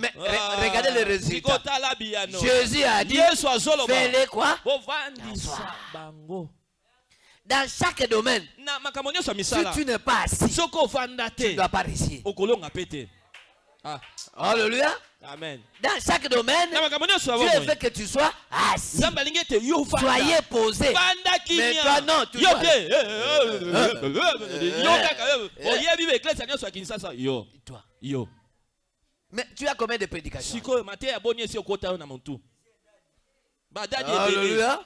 Mais Ah, regardez le résultat. Jésus a dit, fais-les quoi? Dans chaque domaine. Si tu n'es pas assis, tu ne dois pas réussir. Ah, Alléluia. amen Dans chaque domaine, Dieu veut que tu sois assis. Soyez posé. Mais toi, non, tu eh, eh, eh, eh, eh, yo Toi. yo Mais tu as combien de prédications Alléluia.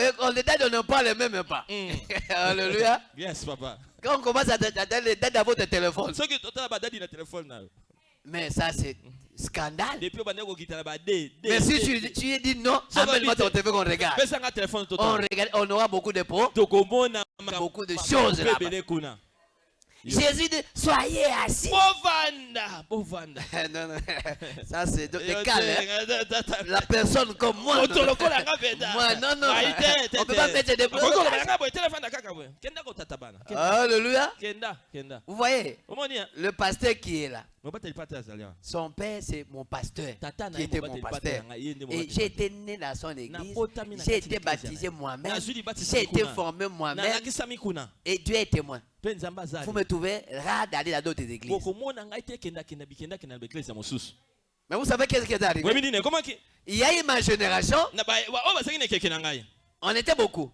Et on les dates ne parle même pas. Mm. Alléluia. yes papa Quand on commence à donner les dates à votre téléphone. Mais ça, c'est scandale. Mais si tu, tu dis non, amène-moi ton TV qu'on regarde. On, regarde, on aura beaucoup de pots. Beaucoup de choses là-bas. kuna Jésus dit, soyez assis. bovanda bovanda [laughs] non, non, ça c'est Yo calme. hein. [laughs] La personne comme moi. non. Moi, non, non. Te, On peut te. pas mettre des blocs. Alléluia. Vous voyez, hein? le pasteur qui est là, son père c'est mon pasteur. Qui était mon pasteur. nde Et j'ai été né dans son église. J'ai été baptisé moi-même. J'ai été formé moi-même. Et Dieu est témoin. Vous me trouvez rare d'aller dans d'autres églises. Mais vous savez qu'est-ce qui est arrivé? Il y a eu ma génération, on était beaucoup.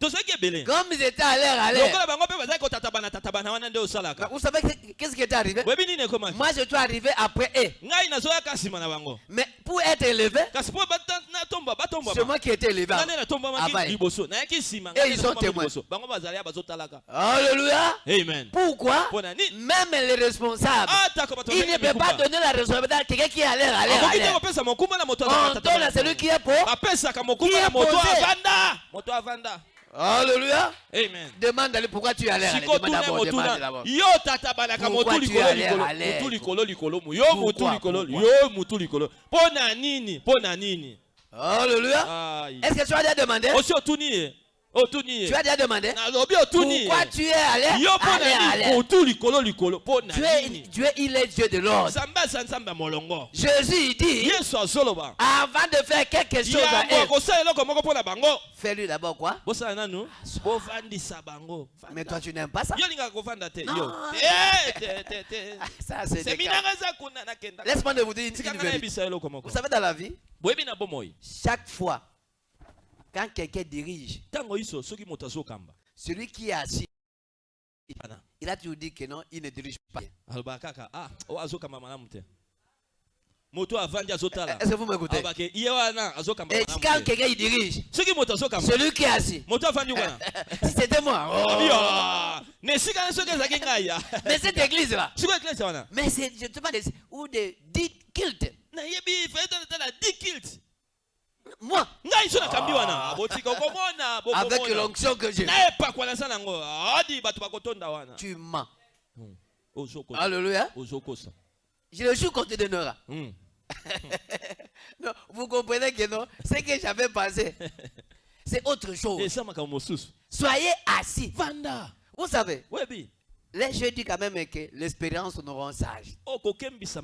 Comme ils étaient à l'air, à l'air. Vous savez qu'est- qu'est-ce qui est arrivé? Moi, je suis arrivé après eux. Mais pour être élevé, c'est moi qui élevé. liboso nayaki nsima Et ils bango bazali ya bazotalaka Alléluia. amen. Pourquoi? Même les responsables, atako bato il ne peut pas donner la responsabilité à quelqu'un qui est à l'air, à l'air, On donne à celui qui est pauvre. Qui est posé. Alléluia. amen Demande lui pourquoi tu à. Allez, siko Demande d'abord, yo motu es likolo à l'air, likolo à motu likolo yo motu likolo Pourquoi? yo motu likolo nini nini? Alléluia. Est-ce que tu as déjà demandé? Otuni Tu as déjà demandé Pourquoi tu es likolo mpo na Dieu, Dieu, il est Dieu de l'ordre. Jésus, dit, avant de faire quelque chose à fais-lui d'abord quoi? Mais toi, tu n'aimes pas ça? Non. te te Ça, c'est Laisse-moi vous dire une, Vous savez, dans la vie, chaque fois quand quelqu'un dirige, celui qui est assis, il a toujours dit que non, il ne dirige pas. ah azotala. Est-ce que vous m'écoutez? Et quand quelqu'un il dirige, celui qui est assis, [laughs] si c'était moi, oh. ah, [laughs] mais cette église-là, mais c'est, je te parle de, ou Moi, okomona [laughs] avec l'onction que j'ai, tu mens. ozokosa. Alléluia. Je le jure qu'on te donnera. Mm. Non, vous comprenez que non, ce que j'avais pensé, [laughs] c'est autre chose. Soyez assis. vanda. Vous savez, webi là, je dis quand même que l'expérience nous rend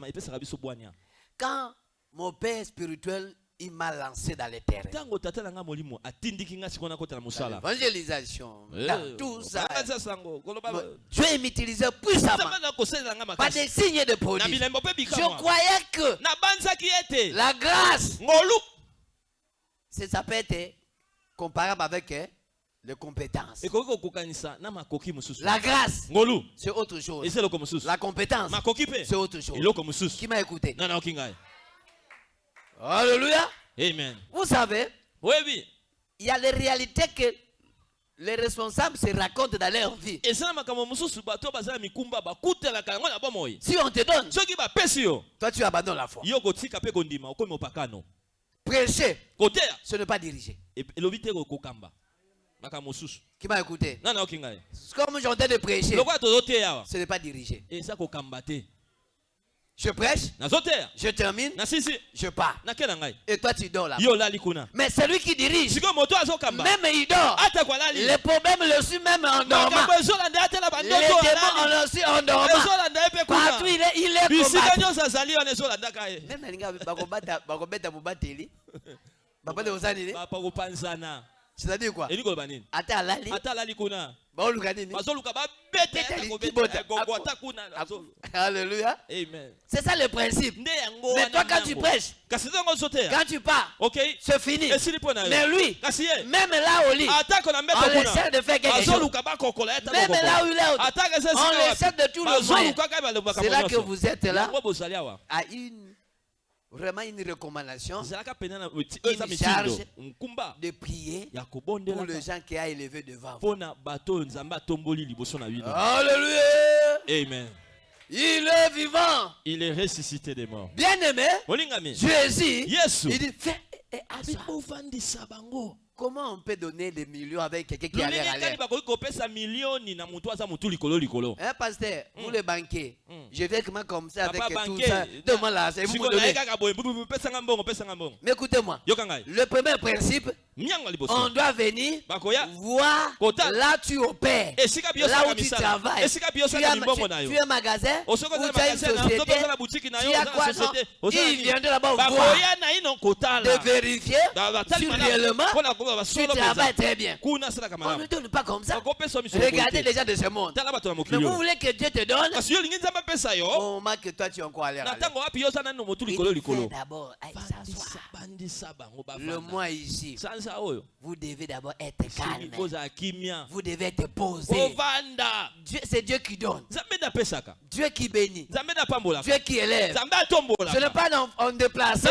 epesaka biso bwania Quand mon père spirituel, il m'a lancé dans les mosala. L'évangélisation, Eh, dans tout ça. Dieu m'utilisait puissamment. Pas des signes de mpe Je croyais que la grâce, c'est- ça peut être comparable avec hein, les compétences. La grâce, c'est autre chose. La compétence, c'est autre chose. Qui m'a écouté? Alléluia. amen. Vous savez, oyebi il y a les réalités que les responsables se racontent dans leur vie. Si on te donne, yo toi tu abandonnes la foi. Prêcher, ce n'est pas diriger. Qui m'a écouté? Comme j'entends de prêcher, ce n'est pas diriger. Je prêche, je termine, je pars. Et toi tu dors là. Mais celui qui dirige, même il dort. alali Les problèmes le suivent même en dormant. Les démons on le suit en dormant. Partout il est, il est combattu. [laughs] C'est-à-dire quoi? Ata alali, ata alali kuna baoluka nini bazoluka kuna Alléluia. amen. C'est ça le principe. Mais toi quand tu prêches, kasi ozoteya quand tu pars, c'est fini. esili mpo na Mais lui, kasi ye? même là au lit, atako na mbeto on essaie de faire quelque chose. bazoluka bakokola ye Même là où il est, ataka on essaie de tout le moyen. bazoluka kaka balobaka C'est là que vous êtes là. Yango bozali awa à une vraiment une recommandation Une charge. de prier pour les gens qui a élevé devant vous. Alléluia. amen Il est vivant. il est ressuscité des morts Bien aimé, Jésus, il dit fais et assois. Comment on peut donner des millions avec quelqu'un qui a l'air à Hein, pasteur, vous les banquiers, Mm. je vais comment comme ça avec tout banquier, ça? Donne-moi l'argent, vous me donnez. Mais écoutez-moi, le premier principe, on doit venir voir Kota. là tu opères. Là où tu travailles. Tu as, tu, tu un magasin ou tu as une société. Tu as quoi non? Il viendra là-bas voir. De vérifier si réellement tu travailles très bien. On ne donne pas comme ça. Regardez les gens de ce monde. Mais vous voulez que Dieu te donne yo moment que toi tu es encore à l'air. d'abord, Le mois ici, vous devez d'abord être calme. Vous devez être posé. C'est Dieu qui donne. Dieu qui bénit. Dieu qui élève. Ce n'est pas en, déplaçant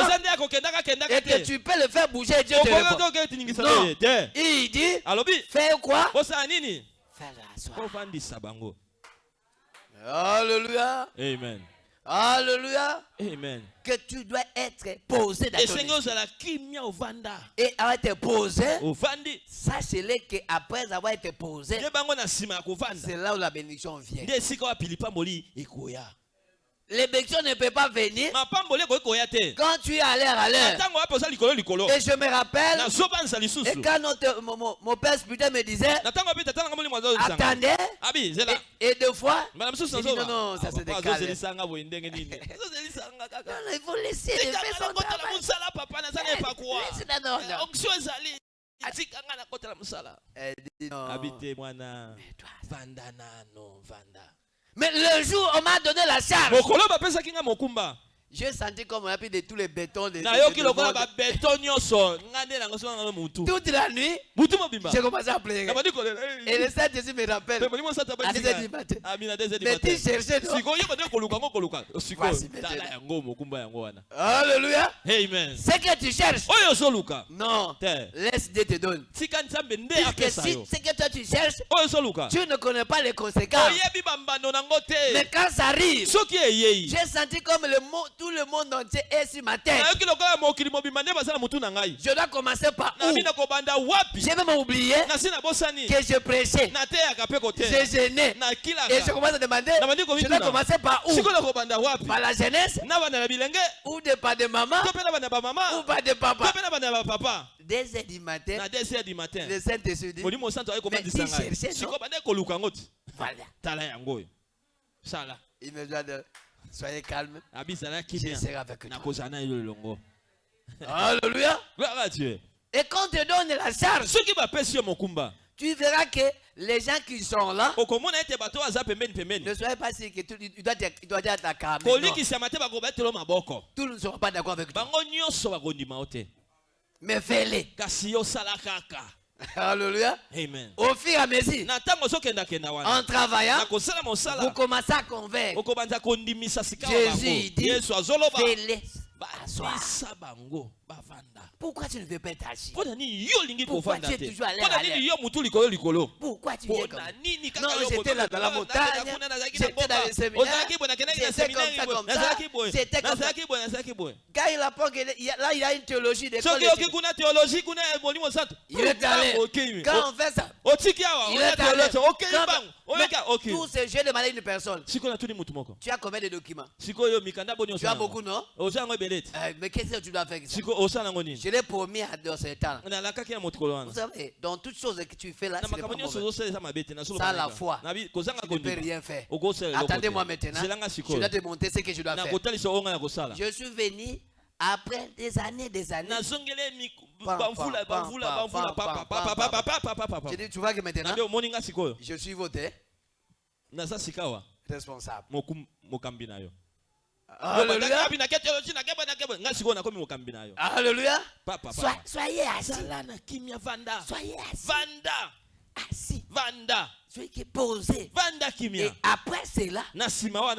kendaka et que tu peux le faire bouger. Dieu te répond. Non. te Il dit, alobi fais quoi? Nini? Fais asseoir. ovandisa bango Alléluia. amen Alléluia. amen Que tu dois être posé dans ton esprit. kimia ovanda Et avoir été posé, sachez-le qu'après avoir été posé, c'est là où la bénédiction vient. Les bénédictions ne peuvent pas venir. Quand tu es à l'air à likolo Et je me rappelle, et quand notre, mon, mon- père spirituel me disait, attendez, zela et, et deux fois, J'ai dit, non, non, ça, c'est des calmes. non, non, il faut laisser le tikanga faire son travail. non, non, non. onction ezali. Tikanga nakotela mosala. Elle dit non. abi te mwana vanda nano vanda Mais le jour où on m'a donné la charge, J'ai senti comme on a pris de tous les bétons de, de- de- Toute la nuit, j'ai commencé à pleurer. Et le Saint-Jésus me rappelle. Pe molimo sata À 10 heures du matin. amina 2 Mais tu cherchais, wana. Alléluia. amen. Ce que tu cherches. Non. te. Laisse Dieu te donne. tika nzambe nde Puisque si ce que toi tu cherches, tu ne connais pas les conséquences. Mais quand ça arrive, j'ai senti comme le monde, tout le monde entier est sur ma tête. Je dois commencer par où? J'ai même oublié que je prêchais. kote gênais. Et je commence à demander, je dois commencer par où? Par la jeunesse ou de pas de maman ou pas de papa? Dès heures du matin, na 2 heures du matin. Le Saint-Esprit dit, Mais tu cherchais, non? Voilà. Il me dit, de- soyez calme, je serai avec toi. Alléluia. gloire à dieu. Et quand on te donne la charge, tu verras que les gens qui sont là ne soyez pas sûrs que doit être, il doit être bakobetela maboko Tous ne seront pas d'accord avec toi. te Mais fais-les. [laughs] Alléluia. amen Au fur et à mesure, en travaillant, vous commencez à convaincre. Jésus dit, yesu Pourquoi tu ne veux pas olingi Pourquoi tu es toujours à l'air? Pourquoi tu comme nini Non, j'étais là dans la montagne, j'étais dans j'étais comme ça, comme ça, j'étais comme Quand il apprend que là, il a une théologie d'école. Il est allé. Quand on fait ça, il est allé. Quand- Tous ces jeux de malade une personne. Tu as combien de documents? Tu as beaucoup, non? Euh, Mais qu'est-ce que tu dois faire avec ça? Je l'ai promis à dans ce temps. Vous savez, dans toutes choses que tu fais là, na ce n'est pas mauvais. la foi. Tu ne peux rien faire. Attendez-moi maintenant. Je dois te montrer ce que je dois faire. Je suis venu après des années, des années. Je dis, tu vois que maintenant, je suis voté responsable. Alléluia. Soyez assis. Vanda. Soyez assis. Vanda. Assis. Vanda. Soyez qui posé. Vanda kimia. Et après cela,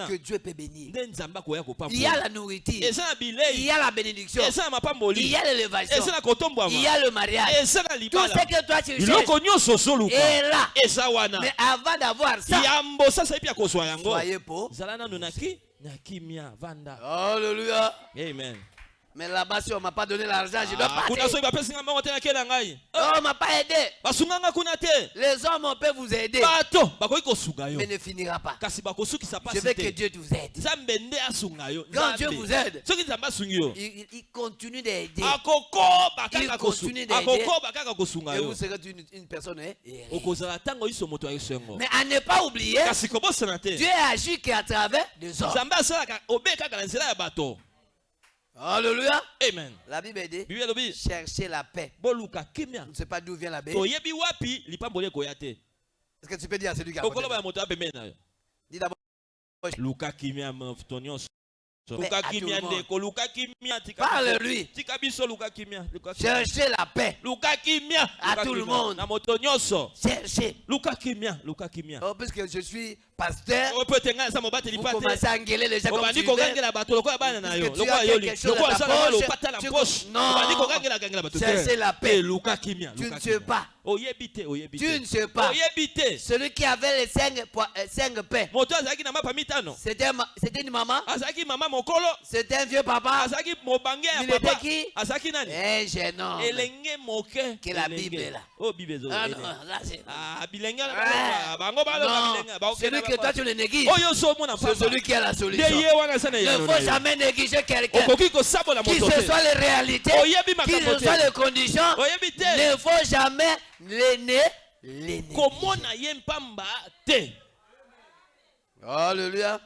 que Dieu peut bénir. Il y a la nourriture. Il y a la bénédiction. Il y a l'élévation. Il y a le mariage. Tout ce que toi tu cherches. Et là. Mais avant d'avoir ça, soyez pauvre. Zala nanu na ki na kimia vanda Alléluia. amen Mais là-bas, si on m'a pas donné l'argent, je dois Ah, partir. Oh, on m'a pas aidé. Les hommes, on peut vous aider, mais ne finira pas. Je veux que Dieu vous aide. Quand Dieu vous aide, il, continue d'aider. Il continue d'aider. Et vous serez une, une personne. hein, ayesengo Mais à ne pas oublier, Dieu agit qu'à travers des hommes. Alléluia. amen La Bible dit cherchez la paix. boluka kimia Je ne sais pas d'où vient la paix. Est-ce que tu peux dire à celui qui a Dis d'abord. Luka kimia moto nyonso Mais luka à tout kimia le monde. ndeko luka kimia tika biso- Parle-lui. tika biso luka kimia luka kimia. Cherchez la paix. À tout le monde. Cherchez. Oh, puisque je suis pasteur, mobateli vous commencez à engueuler les gens comme tu veux. yo Puisque tu as quelque chose à ta poche, tu- Non. Cherchez la paix. Eh, Tu ne sais kimia. pas. Tu ne sais pas. Celui qui avait les cinq, euh, cinq mitano. C'était une maman, c'était un vieux papa, Il était qui? Un jeune homme. Que la. Bible, là. oyo bible ezo Ah, non, là, c'est- Ah, Ah. Non, celui que toi tu le négliges, omona c'est celui qui a la solution. ne faut jamais négliger quelqu'un. Qui ce soit les réalités, qui ce soit les conditions, ne faut jamais les né, les négliger. komona ye mpamba te Alléluia.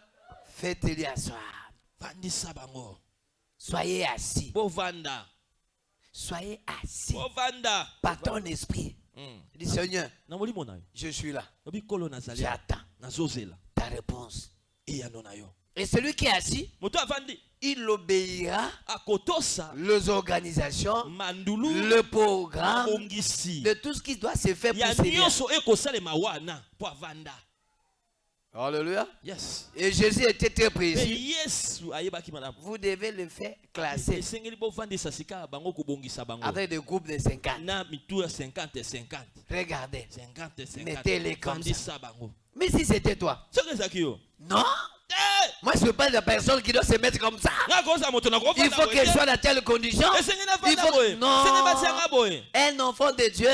Faites-lui asseoir. vandisa bango Soyez assis. bovanda Soyez assis bovanda par ton esprit. Mm. Dis Seigneur, je suis là. J'attends ta réponse. Et celui qui est assis, il obéira akotosa les organisations, le programme de tout ce qui doit se faire pour mpo avanda Alléluia. yes. Et Jésus était très précis. malamu Vous devez le faire classer. Avec des groupes de 50. na mitu ya 50 50 Regardez. 50 Mettez-les 50 comme vandisa bango. Mais si c'était toi, non. Moi, je ne veux pas de personne qui doit se mettre comme ça. Il faut qu'elle soit dans telle condition. Il faut non. Un enfant de Dieu,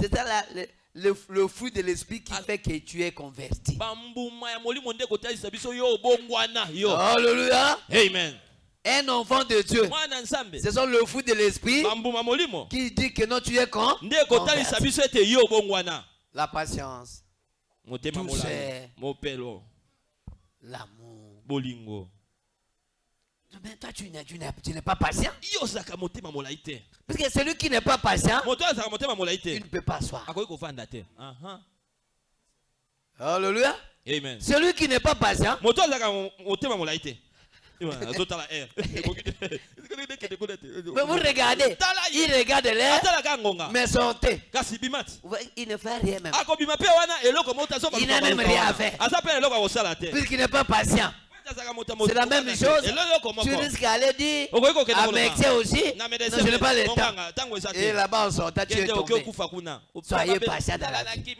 c'est la- le, le- le fruit de l'esprit qui fait que tu es converti. Alléluia. amen. Un enfant de Dieu, ce sont le fruit de l'esprit qui dit que non, tu es con. converti. La patience, l'amour. bolingo Mais toi, tu n'es, pas patient. Parce que celui qui n'est pas patient, il ne peut pas asseoir. Aha. Alléluia. amen Celui qui n'est pas patient, [laughs] mais vous regardez, il regarde l'air, mais Vous voyez, Il ne fait rien même. azoka Il n'a même rien à faire. te Puisqu'il n'est pas patient. C'est la même chose. Tu risques d'aller dire à. Mexé aussi. Non, je n'ai pas le temps. Et là-bas en sortant, tu es tombé. Soyez patient dans la vie.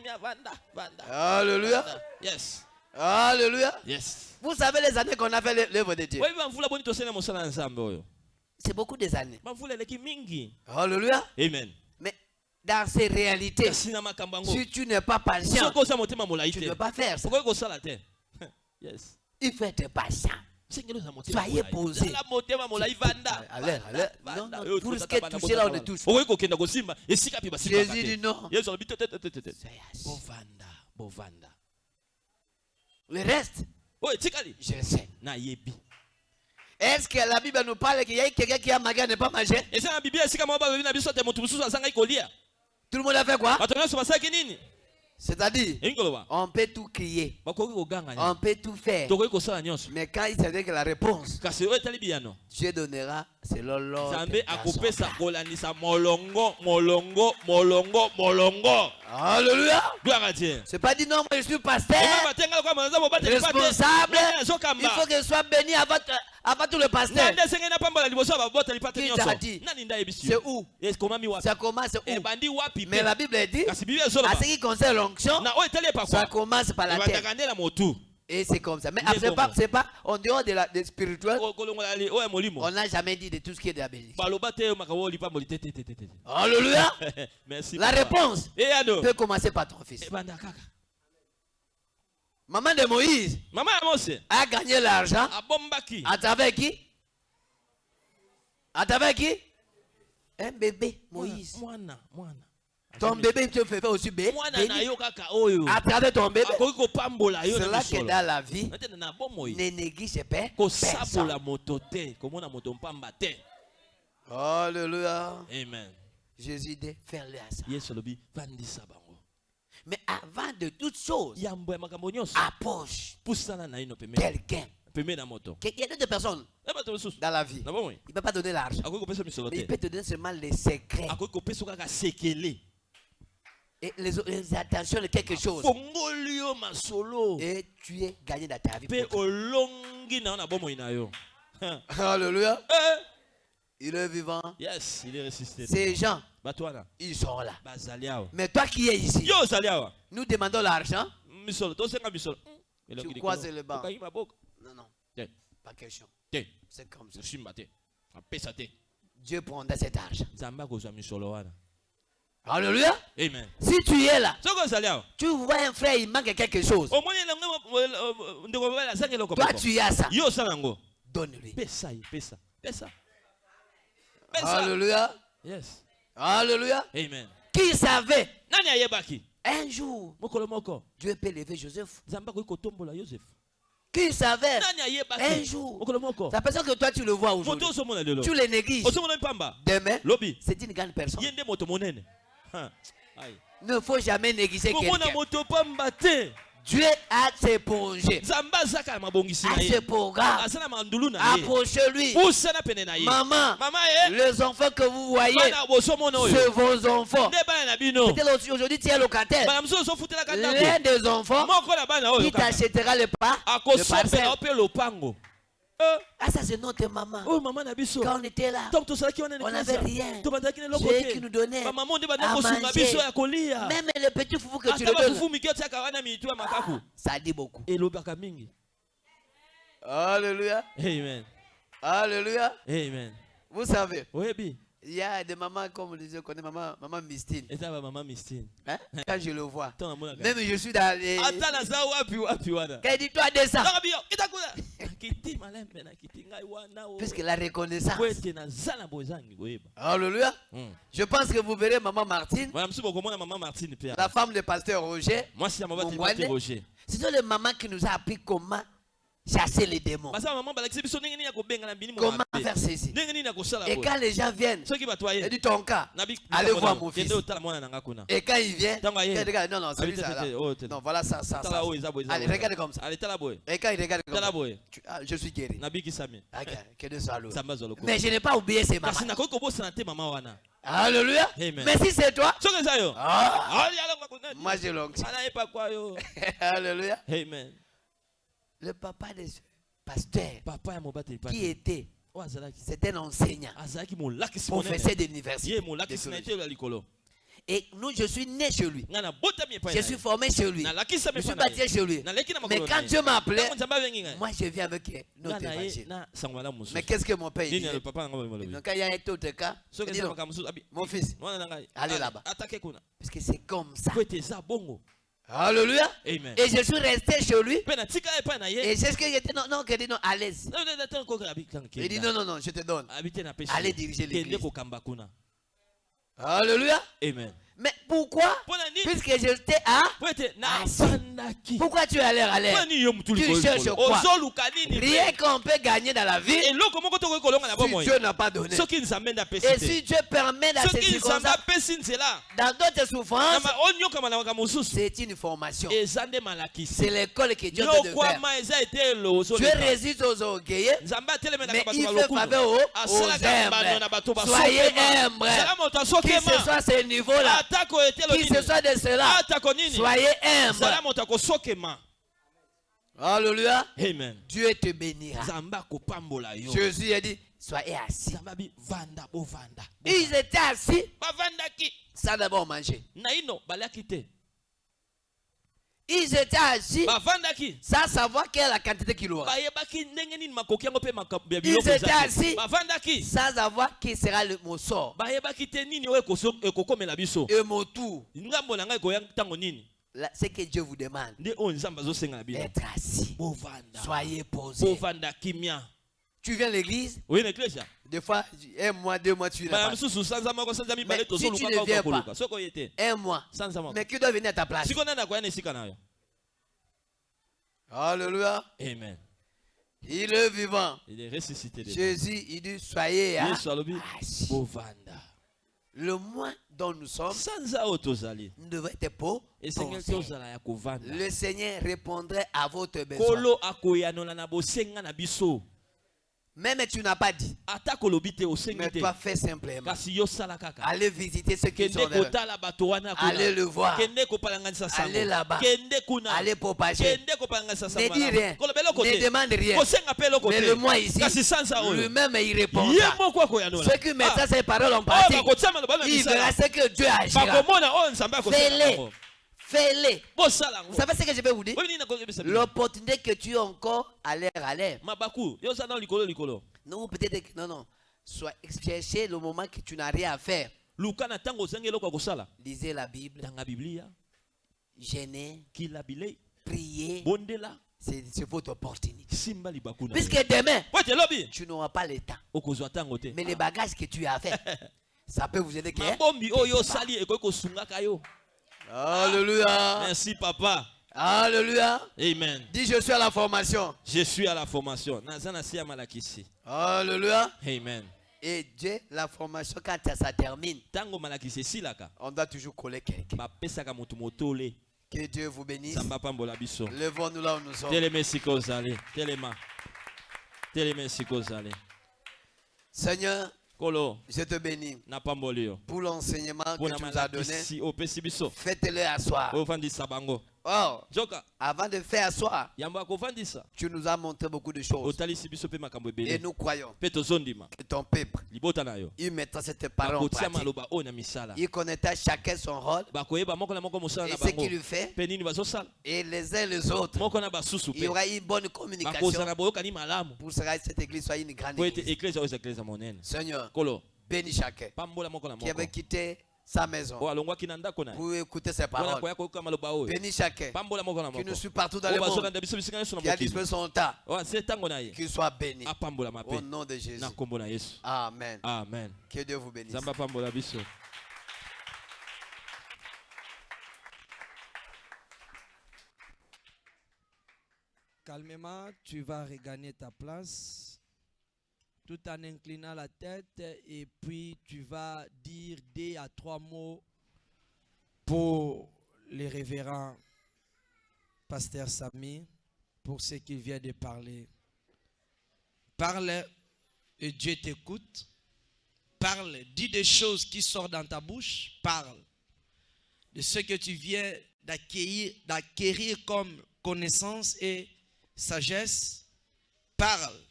Alléluia. yes Alléluia. yes Vous savez les années qu'on a fait l'œuvre de Dieu. oyo C'est beaucoup des années. Alléluia. amen. Mais dans ces réalités, si tu n'es pas patient, tu ne peux pas faire ça. [laughs] yes. Il faut être patient. Soyez posé. Allez, allez. Non, non, de bana toucher là on mpe basimbaka Jésus dit non. bovanda bovanda. Le reste, je le sais. Est-ce que la Bible nous parle qu'il y a quelqu'un qui a mangé à ne pas manger eza na azangai kolia Tout le monde a fait quoi? C'est-à-dire, on peut tout crier, on peut tout faire. Mais quand il s'agit que la réponse, Dieu donnera selon l'ordre. nzambe akopesa kolandisa molongo molongo molongo molongo. Alléluia. gloire à dieu. C'est pas dit non, moi je suis pasteur, responsable. Il faut que je sois béni avant, avant tout le pasteur. Qui t'a dit? C'est où? Wapi? Ça commence où? Wapi Mais la Bible dit, à ce qui concerne l'onction, ça commence par la terre. Et c'est comme ça. Mais c'est pas, bon. c'est pas en dehors de la de spirituel, O- kolongola li- oyo ya molimo on n'a jamais dit de tout ce qui est de la bénédiction. Alléluia. [laughs] merci La réponse eyano peut commencer par ton fils. kaka Maman de Moïse mama ya mose a gagné l'argent à travers qui? À travers qui? Un bébé, Moïse. Ton bébé te fait aussi bé- mwana béni na yo kaka oyo. À travers ton bébé. C'est là que dans la vie, ne néglige pas personne. Alléluia. amen. Jésus dit, faire-le à ça. vandisa bango. Mais avant de makambo nyonso. approche quelqu'un. Il y a d'autres personnes e mosusu. dans la vie. Il ne peut pas donner l'argent. il peut te donner seulement les secrets akoki kopesa yo kaka sekele et les, les attentions de quelque chose. Et tu es gagné dans ta vie. [laughs] Alléluia. Eh, Il est vivant. yes il est resisté Ces gens, ils sont là. Mais toi qui es ici, nous demandons l'argent. Tu croises le banc. Non, non, pas question. C'est comme ça. Dieu prendra cet argent. nzambe akozwa misolo wana Alléluia. amen Si tu es là, tu vois un frère, il manque quelque chose. Toi, tu as ça. Donne-lui. Alléluia. yes Alléluia. amen Qui savait? Un jour, Dieu peut lever Joseph. Qui savait? Un jour. C'est parce que toi, tu le vois aujourd'hui. Tu le négliges. Demain, c'est une grande personne. Ai. Ne faut jamais négliger quelqu'un. Dieu a ses projets, a ses programmes. Approchez-lui. Maman, mama ye les enfants que vous voyez, c'est vos enfants. Peut-être aujourd'hui tu es locataire. L'un des enfants qui t'achètera le pas, le Ah, ça c'est notre maman. oyo mama na biso Quand on était là, on n'avait rien. te qui nous nde à manger. Même le petit foufou que tu le donnes, makaku ça dit beaucoup. Alléluia. amen Alléluia. amen Vous savez, oyebi il y a des mamans, comme qu'on est maman, maman Mistine. eza bamama mistine Hein? [laughs] Quand je le vois, même je suis dans les. ata naza wapi wapi wana Quand il dit toi descends, ntango biyo kita kuna kiti malembe na kiti ngai wana o puisque la reconnaissance. koyeba Alléluia. Mm. Je pense que vous verrez maman Martine, bana mosusu bokomona mama martine la femme du pasteur Roger. mabati Mongwane. bate roger C'est le maman qui nous a appris comment chasser les démons. Comment faire ceci? Et quand les gens viennent, soki bato il aye dit ton cas. Allez voir mon fils. Et quand il vient, il regarde, non, non, celui Abi, ça là. oh. Non, voilà ça, ça, ça. Allez, regarde comme ça. boye Et quand il regarde comme ça, tu- ah, je suis guéri. que soit Mais je n'ai pas oublié ces mamans. Alléluia. Amen. Mais si c'est toi, ah, moi j'ai yo [laughs] Alléluia. amen Le papa de ce pasteur papa ya mobateli qui était, azalaki c'est un enseignant, professeur d'université. Et nous, je suis né chez lui. Je suis formé chez lui. Je suis baptisé chez lui. Mais quand Dieu m'a appelé, ngai moi je viens avec notre ye évangile. Mais qu'est-ce que mon père dit Donc, quand il y a un autre cas, mon fils, Allez là-bas. parce que c'est comme ça. Alléluia. amen Et je suis resté chez lui. Et c'est ce que j'étais, non, non, qu'il dit non, à l'aise. Il dit non, non, non, je te donne. Allez diriger l'église. Alléluia. amen Mais pourquoi Puisque à. ete Ah, navandaki Pourquoi tu es à l'air à l'air Tu cherches quoi Rien qu'on peut gagner dans la vie si Dieu n'a pas donné. Et te si Dieu permet nzela dans d'autres souffrances, mosusu. c'est une formation. C'est l'école que Dieu de faire. Dieu résiste aux orgueilleux, mais il fait faveur aux, aux humbles. Soyez humbles. zala moto Qui ce soit ce niveau-là, qui ce soit de cela, soyez akosokema Alléluia. amen. Dieu te bénira. Jésus a dit, soyez assis. Ils étaient assis. Sans d'abord manger. Ils étaient assis. Bavandaki. Sans savoir quelle est la quantité qu'il aura. bayebaki ndenge nini makoki yango mpe makambo ya Ils étaient assis. bavandaki. Sans avoir qui sera le, mon sort bayebaki te nini oyo ekoso- ekokomela biso. Et mon tour. ngambo na ngai ekoya ntango nini? Là, C'est que Dieu vous demande. D'être assis. Soyez posés. Tu viens à l'église, na eklesia des fois, un mois, deux mois, tu viens pas. Mais si tu ne viens te Un mois. Mais qui doit venir à ta place Alléluia. amen Il est vivant. il est ressuscité Jésus, il dit, soyez à- Le mois dont nous sommes, nous devons être kovanda Le Seigneur répondrait à votre besoin. Même tu n'as pas dit, mais toi fais simplement. Allez visiter ceux qui sont là. Allez le voir. Allez là-bas. Allez propager. Ne dis rien. Ne demande rien. Mais le mois ici, lui-même, il akoyanola Ceux qui mettent Ah, ces paroles en oyo pratique, na il verra ce que Dieu agira. nzambe akosala Fais-les. Fais-les. Vous savez ce que je vais vous dire? L'opportunité que tu as encore à l'air à l'air. Non, peut-être que. Non, non. Soit chercher le moment que tu n'as rien à faire. Lisez la Bible, tanga biblia gênez, kila bilei priez. bondela C'est votre opportunité. Puisque demain, tu n'auras pas le temps. Mais les bagages que tu as fait, [laughs] ça peut vous aider. que- Alléluia. merci papa Alléluia. amen Dis, je suis à la formation. je suis à la formation Alléluia. amen Et Dieu, la formation, quand ça termine, on doit toujours coller quelqu'un. Que Dieu vous bénisse. Levons-nous là où nous sommes. Seigneur, je te bénis pour l'enseignement que tu nous as donné. Faites-le asseoir. Oh, joka avant de faire asseoir, tu nous as montré beaucoup de choses. Et nous croyons que ton peuple, il mettra cette parole en pratique. Il connaîtra chacun son rôle et ce qu'il fait. Et les uns les autres, il y aura une bonne communication pour que cette église soit une grande église. Seigneur, bénis chacun. Qui avait quitté sa maison. Ye pour écouter ses paroles. Bénis chacun qui nous suit partout dans oyo le monde, qui a son temps, ye. Qu'il soit béni. Au nom de Jésus. Amen. amen. Que Dieu vous bénisse. Calmement, tu vas regagner ta place tout en inclinant la tête et puis tu vas dire deux à trois mots pour les révérends pasteur Samy pour ce qu'il vient de parler. Parle et Dieu t'écoute. Parle, dis des choses qui sortent dans ta bouche. Parle de ce que tu viens d'acquérir, d'acquérir comme connaissance et sagesse. Parle.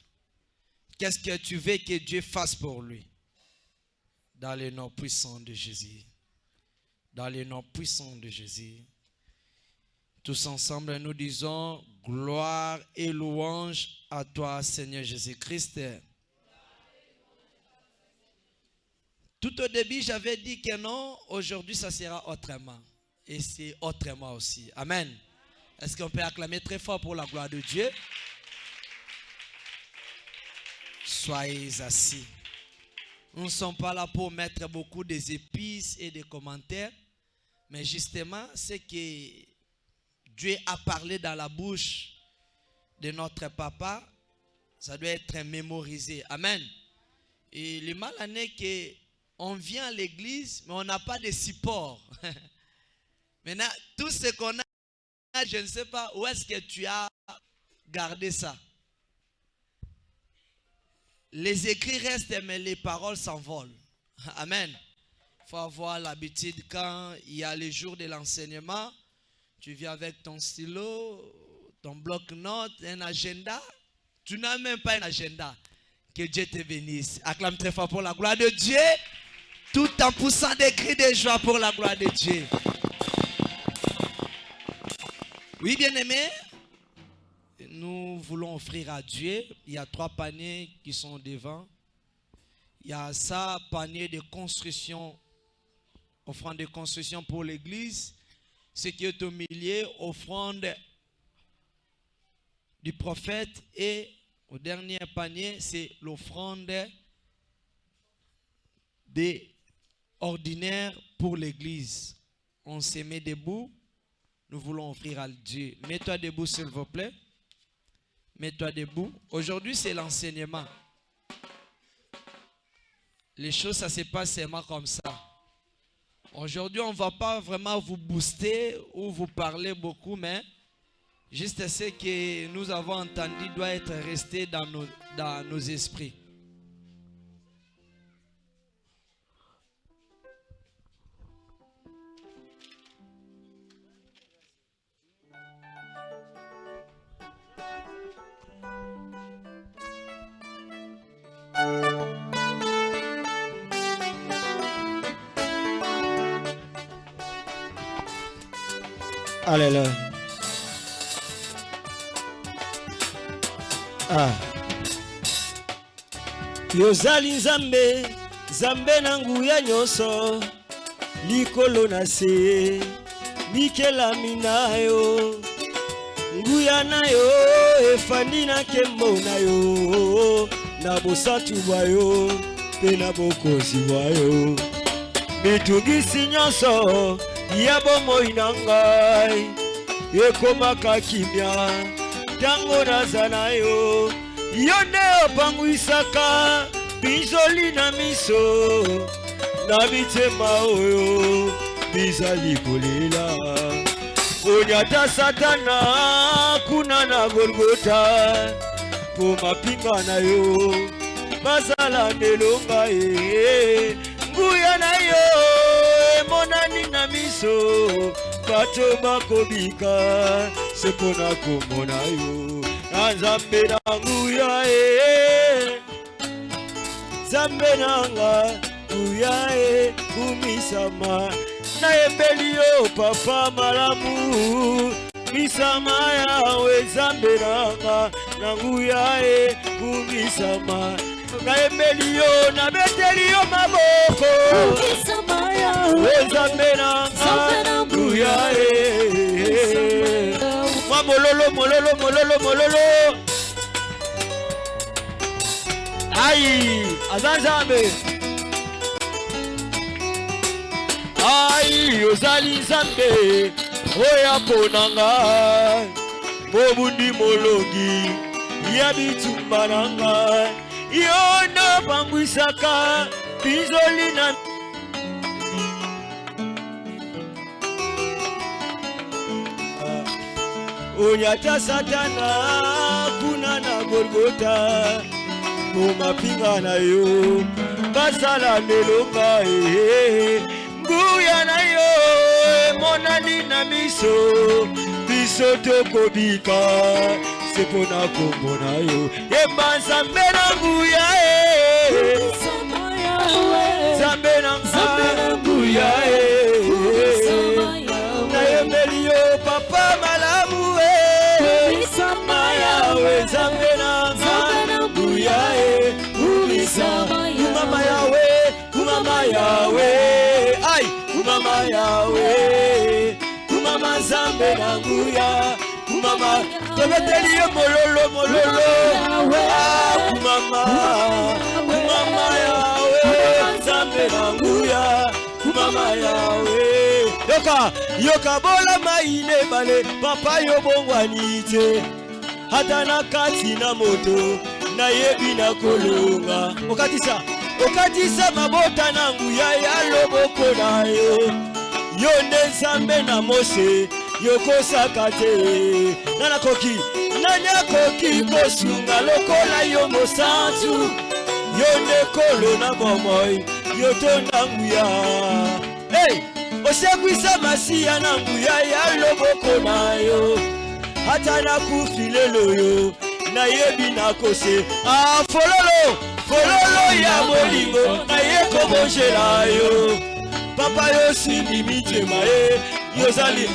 Qu'est-ce que tu veux que Dieu fasse pour lui? Dans le nom puissant de Jésus. Dans le nom puissant de Jésus. Tous ensemble, nous disons gloire et louange à toi, Seigneur Jésus-Christ. Tout au début, j'avais dit que non, aujourd'hui, ça sera autrement. Et c'est autrement aussi. Amen. Est-ce qu'on peut acclamer très fort pour la gloire de Dieu? Soyez assis. Nous ne sommes pas là pour mettre beaucoup des épices et des commentaires, mais justement, c'est que Dieu a parlé dans la bouche de notre papa, ça doit être mémorisé. Amen. Et le mal en est que on vient à l'église, mais on n'a pas de support. [laughs] Maintenant, tout ce qu'on a, je ne sais pas où est-ce que tu as gardé ça. Les écrits restent, mais les paroles s'envolent. [laughs] Amen. Il faut avoir l'habitude quand il y a les jours de l'enseignement, tu viens avec ton stylo, ton bloc-notes, un agenda. Tu n'as même pas un agenda. Que Dieu te bénisse. Acclame très fort pour la gloire de Dieu, tout en poussant des cris de joie pour la gloire de Dieu. Oui, bien-aimé, nous voulons offrir à Dieu. Il y a trois paniers qui sont devant. Il y a ça, panier de construction, offrande de construction pour l'église. Ce qui est au milieu, offrande du prophète. Et au dernier panier, c'est l'offrande des ordinaires pour l'église. On se met debout. Nous voulons offrir à Dieu. Mets-toi debout, s'il vous plaît. Mets-toi debout. Aujourd'hui, c'est l'enseignement. Les choses, ça se passe seulement comme ça. Aujourd'hui, on ne va pas vraiment vous booster ou vous parler beaucoup, mais juste ce que nous avons entendu doit être resté dans nos, dans nos esprits. Alléluia. Ah. yozali nzambe nzambe na nguya nyonso likolo na se likelami na yo nguya na yo efandi na nkembo na yo na bosantu bwa yo mpe na bokonzi bwa yo mitungisi nyonso ya bomoi na ngai ekomaka kimia. Ntango naza na yo yo nde opangwisaka binzoli na miso. Na mitema oyo bizali kolela. Onyata satana kuna na golgota mpo mapinga na yo bazala ndelonga ye. Nguya na yo na miso bato bakobika se mpo na kombo na yo na nzambe na nguya ye. Nzambe nanga nguya ye kumisama nayembeli yo papa malamu. Misama yawe nzambe nanga na nguya ye kumisama nayembeli yo nabeteli yo maboko. We nzambe nanga nguya ye mwa mololo mololo mololo mololo. Ai aza nzambe. Ai ozali nzambe. Oyo aponanga mobundi molongi ya bitumba na ngai yo nde opangwisaka bizoli na onyata satana kuna na golgota mpo mapinga na yo basala nelonga ee nguya na yo emonani na miso biso tokobika se mpo eh. na kombo na yo yemba nzambe na nguya e nzambe na nguya e nayembeli yo papa malamu e yawe nzambe na nguya e kumama yawe kumama yawe ai kumama yawe kumama nzambe na nguya tobeteli ye mololo mololo. Kumama kumama yawe. Nzambe na nguya kumama yawe. Yoka yoka bola mai nebale papa yo bongwani te. Ata na kati na moto nayebi na kolonga. Okatisa okatisa mabota na nguya ya loboko na yo yo nde nzambe na mose yokosaka te. Nga nakoki nani akoki kosunga lokola yo mosantu. Yo nde kolo na bomoi yo tonda nguya. Hey! osekwisa masiya na nguya ya loboko na yo. Ata nakufi lelo yo nayebi nakose ah, fololo fololo ya bolingo naye kobonzela yo. Papa yo simbi mitema ye yo ozali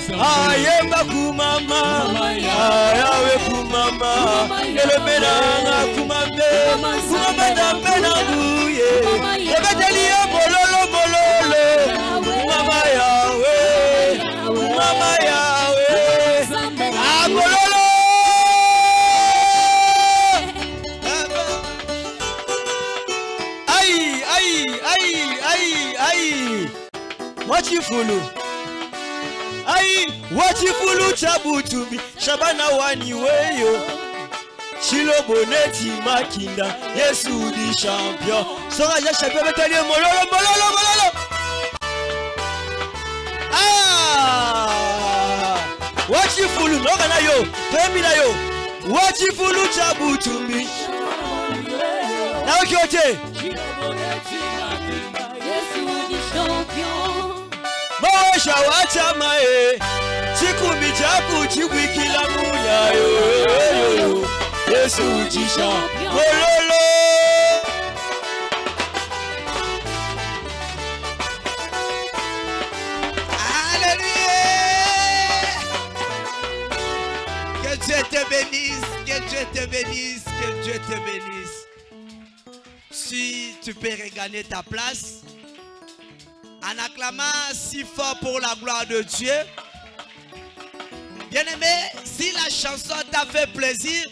ayemba kumama. Ayawe kumama. Elobe nanga kumabe kumama na mpe na buye. Ebeteli yo bololo bololo. Kumama yawe. Kumama yawe. Ah, Abololo ai ai ai ai ai. Mwachifulu wachifulu ai wachifulu chabutumbi shabana wani weyo. Shiloboneti makinda yesu di champion. Soka ja champion betalie mololo mololo mololo. Ah! Wachifulu noka na yo toyembi na yo. Wachifulu chabutumbi naoki ote? Mawesha wachama e Alléluia. Que Dieu te bénisse, que Dieu te bénisse, que Dieu te bénisse. Si tu peux regagner ta place, en acclamant si fort pour la gloire de Dieu. Bien-aimé, si la chanson t'a fait plaisir,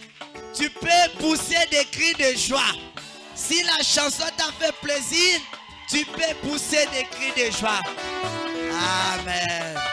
tu peux pousser des cris de joie. Si la chanson t'a fait plaisir, tu peux pousser des cris de joie. Amen.